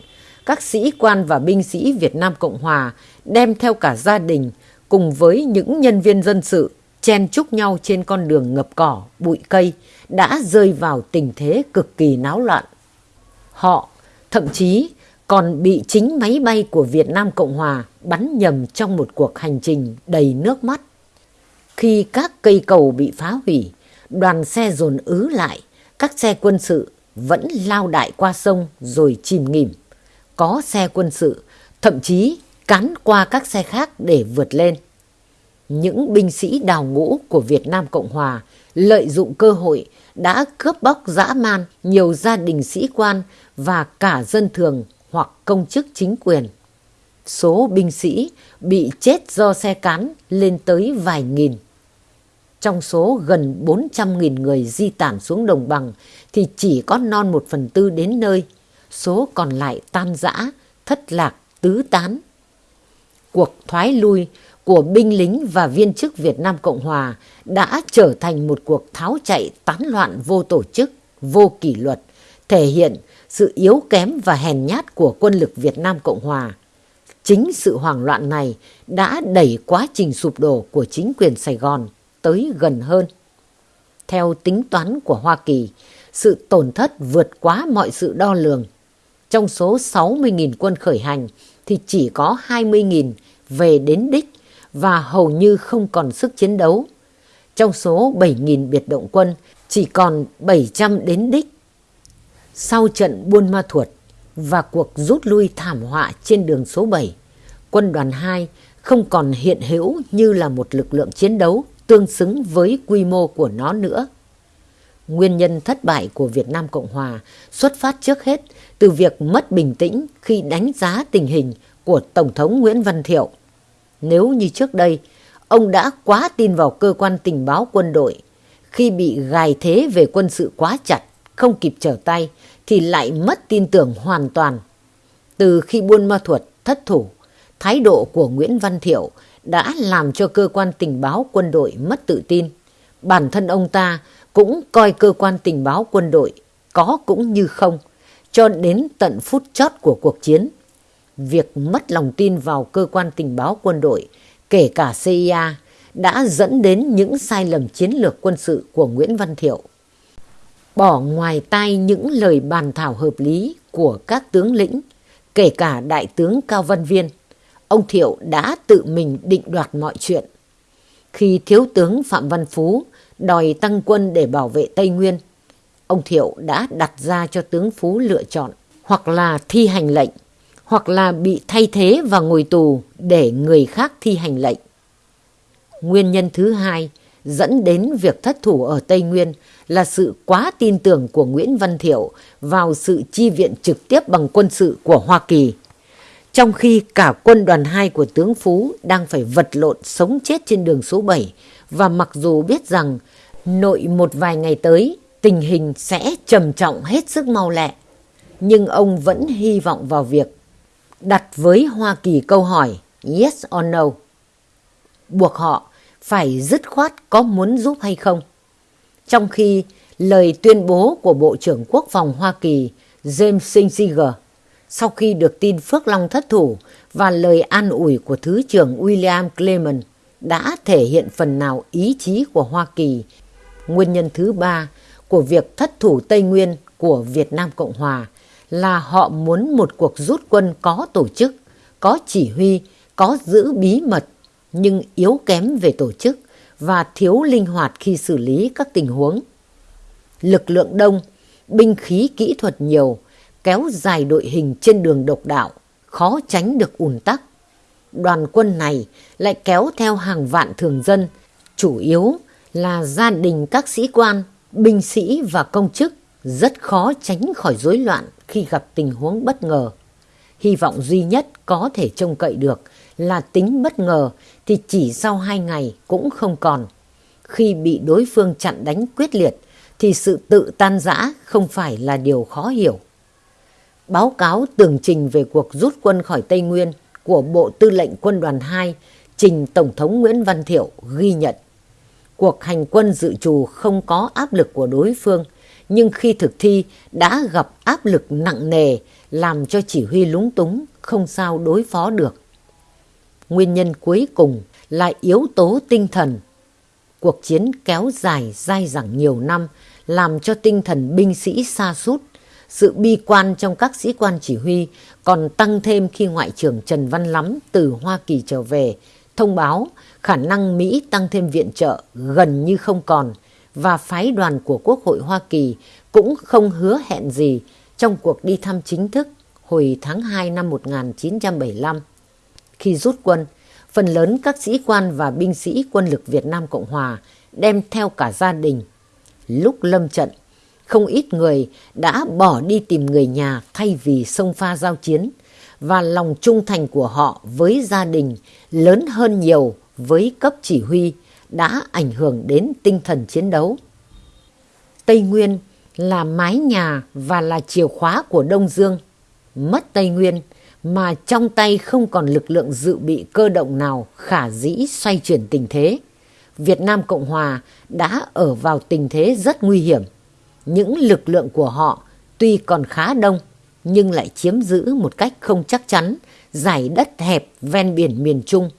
các sĩ quan và binh sĩ Việt Nam Cộng Hòa đem theo cả gia đình cùng với những nhân viên dân sự chen chúc nhau trên con đường ngập cỏ, bụi cây đã rơi vào tình thế cực kỳ náo loạn. Họ thậm chí còn bị chính máy bay của Việt Nam Cộng Hòa bắn nhầm trong một cuộc hành trình đầy nước mắt. Khi các cây cầu bị phá hủy, đoàn xe dồn ứ lại, các xe quân sự vẫn lao đại qua sông rồi chìm nghỉm. Có xe quân sự, thậm chí cán qua các xe khác để vượt lên. Những binh sĩ đào ngũ của Việt Nam Cộng Hòa lợi dụng cơ hội đã cướp bóc dã man nhiều gia đình sĩ quan và cả dân thường hoặc công chức chính quyền. Số binh sĩ bị chết do xe cán lên tới vài nghìn. Trong số gần 400.000 người di tản xuống đồng bằng thì chỉ có non một phần tư đến nơi, số còn lại tan rã, thất lạc, tứ tán. Cuộc thoái lui của binh lính và viên chức Việt Nam Cộng Hòa đã trở thành một cuộc tháo chạy tán loạn vô tổ chức, vô kỷ luật, thể hiện sự yếu kém và hèn nhát của quân lực Việt Nam Cộng Hòa. Chính sự hoảng loạn này đã đẩy quá trình sụp đổ của chính quyền Sài Gòn tới gần hơn. Theo tính toán của Hoa Kỳ, sự tổn thất vượt quá mọi sự đo lường. Trong số 60.000 quân khởi hành thì chỉ có 20.000 về đến đích và hầu như không còn sức chiến đấu. Trong số 7.000 biệt động quân chỉ còn 700 đến đích. Sau trận Buôn Ma Thuột và cuộc rút lui thảm họa trên đường số 7, quân đoàn 2 không còn hiện hữu như là một lực lượng chiến đấu tương xứng với quy mô của nó nữa. Nguyên nhân thất bại của Việt Nam Cộng Hòa xuất phát trước hết từ việc mất bình tĩnh khi đánh giá tình hình của Tổng thống Nguyễn Văn Thiệu. Nếu như trước đây, ông đã quá tin vào cơ quan tình báo quân đội, khi bị gài thế về quân sự quá chặt, không kịp trở tay, thì lại mất tin tưởng hoàn toàn. Từ khi Buôn Ma Thuột thất thủ, thái độ của Nguyễn Văn Thiệu đã làm cho cơ quan tình báo quân đội mất tự tin. Bản thân ông ta cũng coi cơ quan tình báo quân đội có cũng như không, cho đến tận phút chót của cuộc chiến. Việc mất lòng tin vào cơ quan tình báo quân đội, kể cả CIA, đã dẫn đến những sai lầm chiến lược quân sự của Nguyễn Văn Thiệu. Bỏ ngoài tai những lời bàn thảo hợp lý của các tướng lĩnh, kể cả Đại tướng Cao Văn Viên, ông Thiệu đã tự mình định đoạt mọi chuyện. Khi Thiếu tướng Phạm Văn Phú đòi tăng quân để bảo vệ Tây Nguyên, ông Thiệu đã đặt ra cho tướng Phú lựa chọn hoặc là thi hành lệnh, hoặc là bị thay thế và ngồi tù để người khác thi hành lệnh. Nguyên nhân thứ hai dẫn đến việc thất thủ ở Tây Nguyên là sự quá tin tưởng của Nguyễn Văn Thiệu vào sự chi viện trực tiếp bằng quân sự của Hoa Kỳ. Trong khi cả quân đoàn 2 của tướng Phú đang phải vật lộn sống chết trên đường số 7 và mặc dù biết rằng nội một vài ngày tới tình hình sẽ trầm trọng hết sức mau lẹ, nhưng ông vẫn hy vọng vào việc đặt với Hoa Kỳ câu hỏi yes or no, buộc họ phải dứt khoát có muốn giúp hay không. Trong khi lời tuyên bố của Bộ trưởng Quốc phòng Hoa Kỳ James Singer sau khi được tin Phước Long thất thủ và lời an ủi của Thứ trưởng William Clement đã thể hiện phần nào ý chí của Hoa Kỳ. Nguyên nhân thứ ba của việc thất thủ Tây Nguyên của Việt Nam Cộng Hòa là họ muốn một cuộc rút quân có tổ chức, có chỉ huy, có giữ bí mật nhưng yếu kém về tổ chức và thiếu linh hoạt khi xử lý các tình huống. Lực lượng đông, binh khí kỹ thuật nhiều, kéo dài đội hình trên đường độc đạo, khó tránh được ùn tắc. Đoàn quân này lại kéo theo hàng vạn thường dân, chủ yếu là gia đình các sĩ quan, binh sĩ và công chức rất khó tránh khỏi rối loạn khi gặp tình huống bất ngờ. Hy vọng duy nhất có thể trông cậy được là tính bất ngờ thì chỉ sau hai ngày cũng không còn. Khi bị đối phương chặn đánh quyết liệt thì sự tự tan rã không phải là điều khó hiểu. Báo cáo tường trình về cuộc rút quân khỏi Tây Nguyên của Bộ Tư lệnh Quân đoàn 2 trình Tổng thống Nguyễn Văn Thiệu ghi nhận. Cuộc hành quân dự trù không có áp lực của đối phương, nhưng khi thực thi đã gặp áp lực nặng nề làm cho chỉ huy lúng túng, không sao đối phó được. Nguyên nhân cuối cùng là yếu tố tinh thần. Cuộc chiến kéo dài dai dẳng nhiều năm làm cho tinh thần binh sĩ xa sút sự bi quan trong các sĩ quan chỉ huy còn tăng thêm khi Ngoại trưởng Trần Văn Lắm từ Hoa Kỳ trở về, thông báo khả năng Mỹ tăng thêm viện trợ gần như không còn và phái đoàn của Quốc hội Hoa Kỳ cũng không hứa hẹn gì trong cuộc đi thăm chính thức hồi tháng 2 năm 1975. Khi rút quân, phần lớn các sĩ quan và binh sĩ quân lực Việt Nam Cộng Hòa đem theo cả gia đình. Lúc lâm trận, không ít người đã bỏ đi tìm người nhà thay vì sông pha giao chiến và lòng trung thành của họ với gia đình lớn hơn nhiều với cấp chỉ huy đã ảnh hưởng đến tinh thần chiến đấu. Tây Nguyên là mái nhà và là chìa khóa của Đông Dương. Mất Tây Nguyên mà trong tay không còn lực lượng dự bị cơ động nào khả dĩ xoay chuyển tình thế. Việt Nam Cộng Hòa đã ở vào tình thế rất nguy hiểm. Những lực lượng của họ tuy còn khá đông nhưng lại chiếm giữ một cách không chắc chắn giải đất hẹp ven biển miền Trung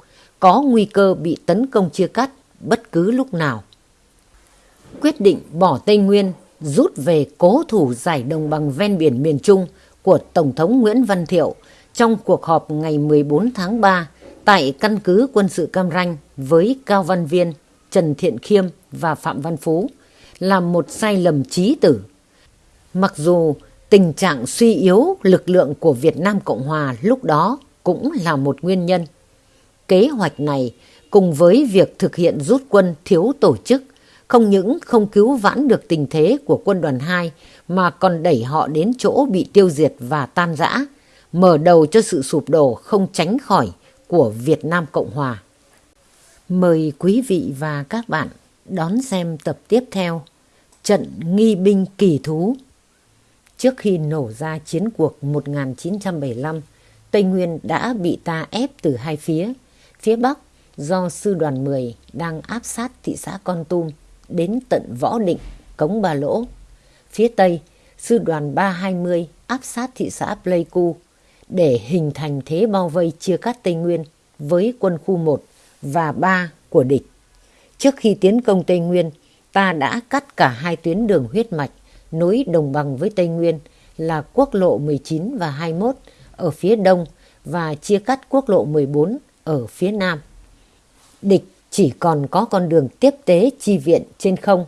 có nguy cơ bị tấn công chia cắt bất cứ lúc nào. Quyết định bỏ Tây Nguyên rút về cố thủ giải đồng bằng ven biển miền Trung của Tổng thống Nguyễn Văn Thiệu trong cuộc họp ngày 14 tháng 3 tại căn cứ quân sự Cam Ranh với Cao Văn Viên, Trần Thiện Khiêm và Phạm Văn Phú là một sai lầm trí tử. Mặc dù tình trạng suy yếu lực lượng của Việt Nam Cộng Hòa lúc đó cũng là một nguyên nhân. Kế hoạch này cùng với việc thực hiện rút quân thiếu tổ chức không những không cứu vãn được tình thế của quân đoàn 2 mà còn đẩy họ đến chỗ bị tiêu diệt và tan rã, mở đầu cho sự sụp đổ không tránh khỏi của Việt Nam Cộng Hòa. Mời quý vị và các bạn đón xem tập tiếp theo Trận Nghi binh kỳ thú. Trước khi nổ ra chiến cuộc 1975, Tây Nguyên đã bị ta ép từ hai phía. Phía Bắc do Sư đoàn 10 đang áp sát thị xã Con Tum đến tận Võ Định, Cống Ba Lỗ. Phía Tây, Sư đoàn 320 áp sát thị xã Pleiku để hình thành thế bao vây chia cắt Tây Nguyên với quân khu 1 và 3 của địch. Trước khi tiến công Tây Nguyên, ta đã cắt cả hai tuyến đường huyết mạch nối đồng bằng với Tây Nguyên là quốc lộ 19 và 21 ở phía đông và chia cắt quốc lộ 14 ở phía nam. Địch chỉ còn có con đường tiếp tế chi viện trên không,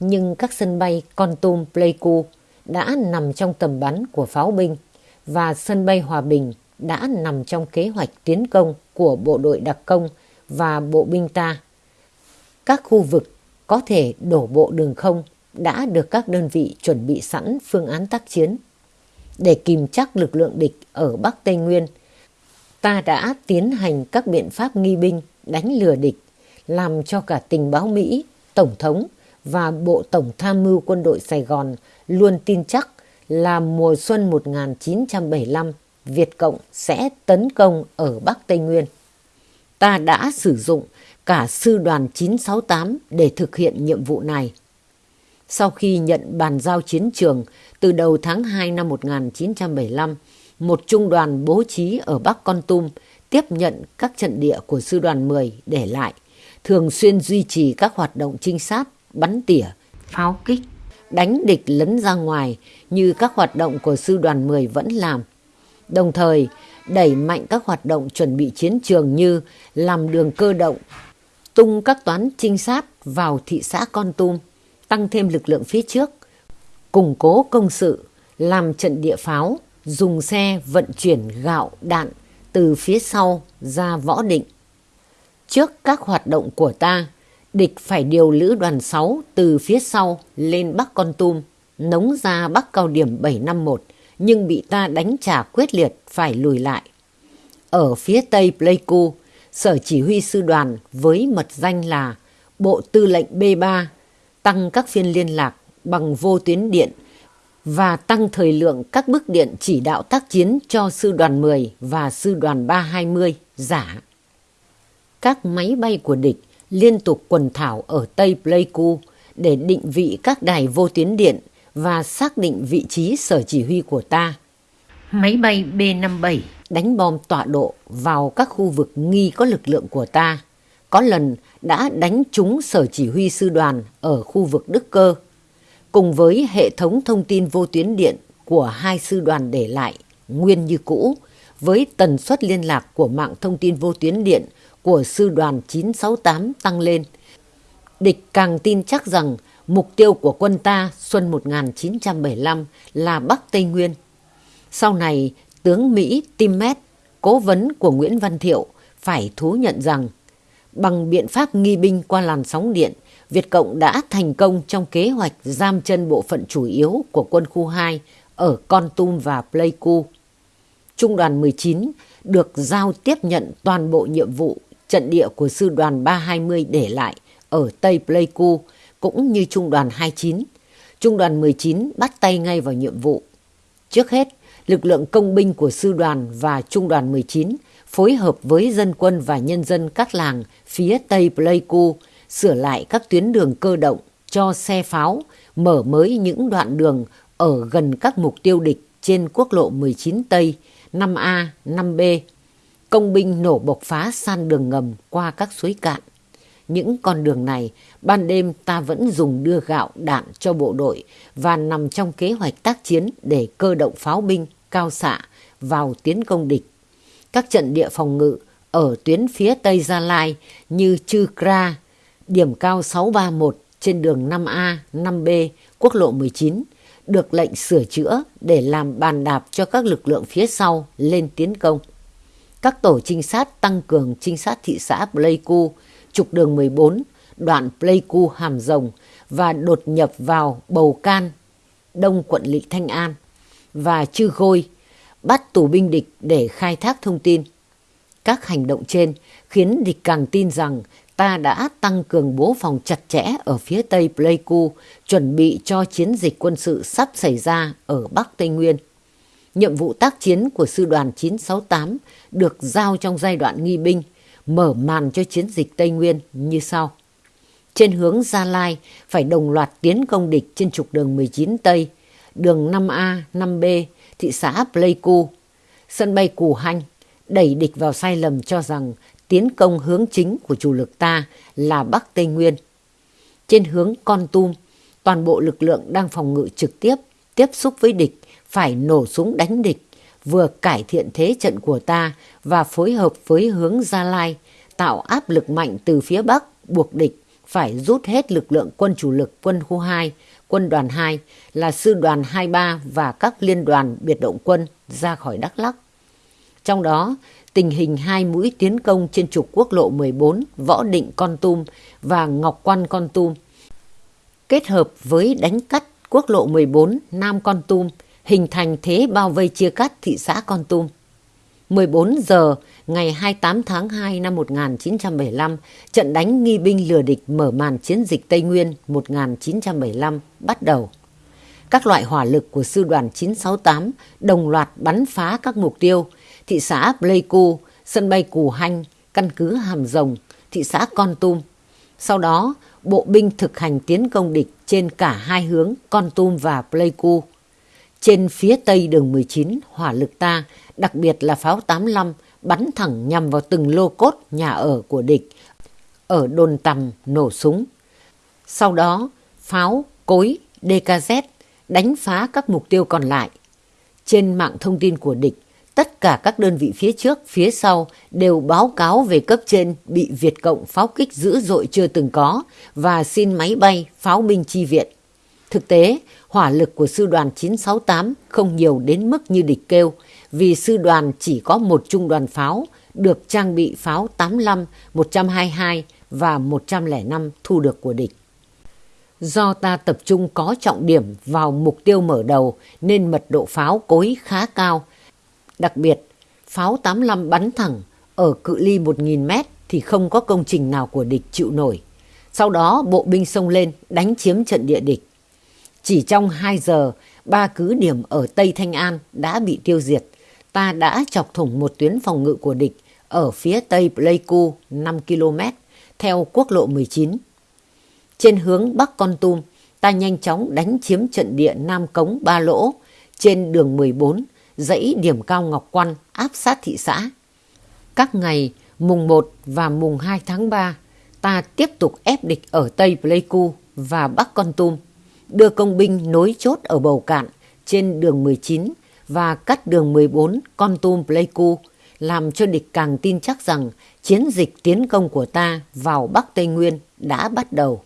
nhưng các sân bay Con Tum, Pleiku đã nằm trong tầm bắn của pháo binh và sân bay Hòa Bình đã nằm trong kế hoạch tiến công của bộ đội đặc công và bộ binh ta. các khu vực có thể đổ bộ đường không đã được các đơn vị chuẩn bị sẵn phương án tác chiến. Để kìm chắc lực lượng địch ở Bắc Tây Nguyên, ta đã tiến hành các biện pháp nghi binh đánh lừa địch, làm cho cả tình báo Mỹ, Tổng thống và Bộ Tổng Tham mưu Quân đội Sài Gòn luôn tin chắc là mùa xuân 1975 Việt Cộng sẽ tấn công ở Bắc Tây Nguyên. Ta đã sử dụng cả sư đoàn 968 để thực hiện nhiệm vụ này. Sau khi nhận bàn giao chiến trường từ đầu tháng 2 năm 1975, một trung đoàn bố trí ở Bắc Con Tum tiếp nhận các trận địa của sư đoàn 10 để lại, thường xuyên duy trì các hoạt động trinh sát, bắn tỉa, pháo kích, đánh địch lấn ra ngoài như các hoạt động của sư đoàn 10 vẫn làm. Đồng thời, đẩy mạnh các hoạt động chuẩn bị chiến trường như làm đường cơ động, tung các toán trinh sát vào thị xã Con Tum, tăng thêm lực lượng phía trước, củng cố công sự, làm trận địa pháo, dùng xe vận chuyển gạo, đạn từ phía sau ra võ định. Trước các hoạt động của ta, địch phải điều lữ đoàn 6 từ phía sau lên Bắc Con Tum, nống ra Bắc cao điểm 751, nhưng bị ta đánh trả quyết liệt phải lùi lại. Ở phía tây Pleiku, Sở Chỉ huy Sư đoàn với mật danh là Bộ Tư lệnh B3 tăng các phiên liên lạc bằng vô tuyến điện và tăng thời lượng các bức điện chỉ đạo tác chiến cho Sư đoàn 10 và Sư đoàn 320 giả. Các máy bay của địch liên tục quần thảo ở Tây Pleiku để định vị các đài vô tuyến điện và xác định vị trí sở chỉ huy của ta. Máy bay B-57 đánh bom tọa độ vào các khu vực nghi có lực lượng của ta. Có lần đã đánh trúng sở chỉ huy sư đoàn ở khu vực Đức Cơ. Cùng với hệ thống thông tin vô tuyến điện của hai sư đoàn để lại nguyên như cũ với tần suất liên lạc của mạng thông tin vô tuyến điện của sư đoàn 968 tăng lên. Địch càng tin chắc rằng mục tiêu của quân ta xuân 1975 là Bắc Tây Nguyên. Sau này, tướng Mỹ Timmet, cố vấn của Nguyễn Văn Thiệu, phải thú nhận rằng bằng biện pháp nghi binh qua làn sóng điện, Việt Cộng đã thành công trong kế hoạch giam chân bộ phận chủ yếu của quân khu 2 ở Con Tum và Pleiku. Trung đoàn 19 được giao tiếp nhận toàn bộ nhiệm vụ trận địa của sư đoàn 320 để lại ở Tây Pleiku cũng như trung đoàn 29. Trung đoàn 19 bắt tay ngay vào nhiệm vụ. Trước hết, lực lượng công binh của sư đoàn và trung đoàn 19 phối hợp với dân quân và nhân dân các làng phía Tây Pleiku sửa lại các tuyến đường cơ động cho xe pháo, mở mới những đoạn đường ở gần các mục tiêu địch trên quốc lộ 19 Tây, 5A, 5B. Công binh nổ bộc phá san đường ngầm qua các suối cạn. Những con đường này, ban đêm ta vẫn dùng đưa gạo đạn cho bộ đội và nằm trong kế hoạch tác chiến để cơ động pháo binh, cao xạ vào tiến công địch. Các trận địa phòng ngự ở tuyến phía Tây Gia Lai như Chư Kra, điểm cao 631 trên đường 5A, 5B, quốc lộ 19, được lệnh sửa chữa để làm bàn đạp cho các lực lượng phía sau lên tiến công. Các tổ trinh sát tăng cường trinh sát thị xã Pleiku, trục đường 14, đoạn Pleiku Hàm Rồng và đột nhập vào Bầu Can, đông quận Lị Thanh An và Chư Gôi, bắt tù binh địch để khai thác thông tin. Các hành động trên khiến địch càng tin rằng ta đã tăng cường bố phòng chặt chẽ ở phía tây Pleiku, chuẩn bị cho chiến dịch quân sự sắp xảy ra ở Bắc Tây Nguyên. Nhiệm vụ tác chiến của Sư đoàn 968 được giao trong giai đoạn nghi binh, mở màn cho chiến dịch Tây Nguyên như sau. Trên hướng Gia Lai phải đồng loạt tiến công địch trên trục đường 19 Tây, đường 5A, 5B, thị xã Pleiku, sân bay Cù Hanh, đẩy địch vào sai lầm cho rằng tiến công hướng chính của chủ lực ta là Bắc Tây Nguyên. Trên hướng Con Tum, toàn bộ lực lượng đang phòng ngự trực tiếp, tiếp xúc với địch, phải nổ súng đánh địch, vừa cải thiện thế trận của ta và phối hợp với hướng Gia Lai, tạo áp lực mạnh từ phía Bắc, buộc địch phải rút hết lực lượng quân chủ lực quân khu 2, quân đoàn 2 là sư đoàn 23 và các liên đoàn biệt động quân ra khỏi Đắk Lắk. Trong đó, tình hình hai mũi tiến công trên trục quốc lộ 14 Võ Định Con Tum và Ngọc Quan Con Tum kết hợp với đánh cắt quốc lộ 14 Nam Con Tum hình thành thế bao vây chia cắt thị xã Con Tum. 14 giờ ngày 28 tháng 2 năm 1975, trận đánh nghi binh lừa địch mở màn chiến dịch Tây Nguyên 1975 bắt đầu. Các loại hỏa lực của sư đoàn 968 đồng loạt bắn phá các mục tiêu thị xã Pleiku, sân bay Cù Hanh, căn cứ Hàm Rồng, thị xã Con Tum. Sau đó, bộ binh thực hành tiến công địch trên cả hai hướng Con Tum và Pleiku. Trên phía tây đường 19, hỏa lực ta, đặc biệt là pháo 85, bắn thẳng nhằm vào từng lô cốt nhà ở của địch, ở đồn tầm nổ súng. Sau đó, pháo, cối, DKZ đánh phá các mục tiêu còn lại. Trên mạng thông tin của địch, tất cả các đơn vị phía trước, phía sau đều báo cáo về cấp trên bị Việt Cộng pháo kích dữ dội chưa từng có và xin máy bay, pháo binh chi viện. Thực tế, hỏa lực của sư đoàn 968 không nhiều đến mức như địch kêu, vì sư đoàn chỉ có một trung đoàn pháo được trang bị pháo 85, 122 và 105 thu được của địch. Do ta tập trung có trọng điểm vào mục tiêu mở đầu nên mật độ pháo cối khá cao. Đặc biệt, pháo 85 bắn thẳng ở cự ly 1.000 mét thì không có công trình nào của địch chịu nổi. Sau đó bộ binh xông lên đánh chiếm trận địa địch. Chỉ trong 2 giờ, ba cứ điểm ở Tây Thanh An đã bị tiêu diệt. Ta đã chọc thủng một tuyến phòng ngự của địch ở phía tây Pleiku 5 km theo quốc lộ 19. Trên hướng Bắc Con Tum, ta nhanh chóng đánh chiếm trận địa Nam Cống Ba Lỗ trên đường 14, dãy điểm cao Ngọc Quan áp sát thị xã. Các ngày mùng 1 và mùng 2 tháng 3, ta tiếp tục ép địch ở Tây Pleiku và Bắc Con Tum đưa công binh nối chốt ở Bầu Cạn trên đường 19 và cắt đường 14 Con Tum Pleiku, làm cho địch càng tin chắc rằng chiến dịch tiến công của ta vào Bắc Tây Nguyên đã bắt đầu.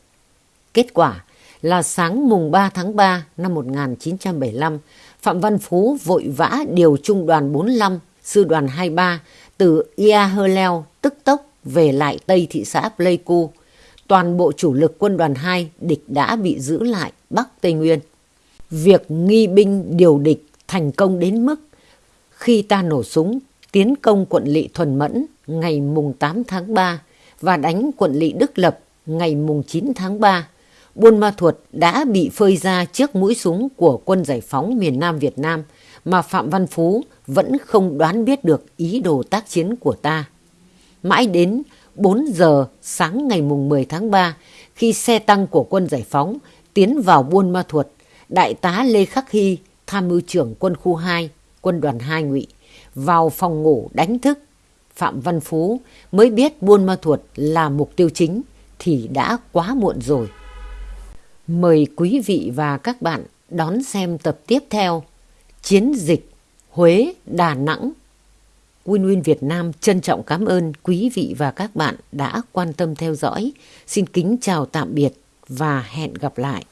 Kết quả là sáng mùng 3 tháng 3 năm 1975, Phạm Văn Phú vội vã điều trung đoàn 45, sư đoàn 23 từ Ia Hơ Leo tức tốc về lại Tây thị xã Pleiku toàn bộ chủ lực quân đoàn 2 địch đã bị giữ lại Bắc Tây Nguyên. Việc nghi binh điều địch thành công đến mức khi ta nổ súng tiến công quận lỵ Thuần Mẫn ngày mùng 8 tháng 3 và đánh quận lỵ Đức Lập ngày mùng 9 tháng 3, Buôn Ma Thuột đã bị phơi ra trước mũi súng của quân giải phóng miền Nam Việt Nam mà Phạm Văn Phú vẫn không đoán biết được ý đồ tác chiến của ta. Mãi đến 4 giờ sáng ngày mùng 10 tháng 3 khi xe tăng của quân giải phóng tiến vào Buôn Ma Thuột, Đại tá Lê Khắc Hy, tham mưu trưởng quân khu 2, quân đoàn 2 ngụy, vào phòng ngủ đánh thức. Phạm Văn Phú mới biết Buôn Ma Thuột là mục tiêu chính thì đã quá muộn rồi. Mời quý vị và các bạn đón xem tập tiếp theo Chiến dịch Huế Đà Nẵng Win Win Việt Nam trân trọng cảm ơn quý vị và các bạn đã quan tâm theo dõi. Xin kính chào tạm biệt và hẹn gặp lại.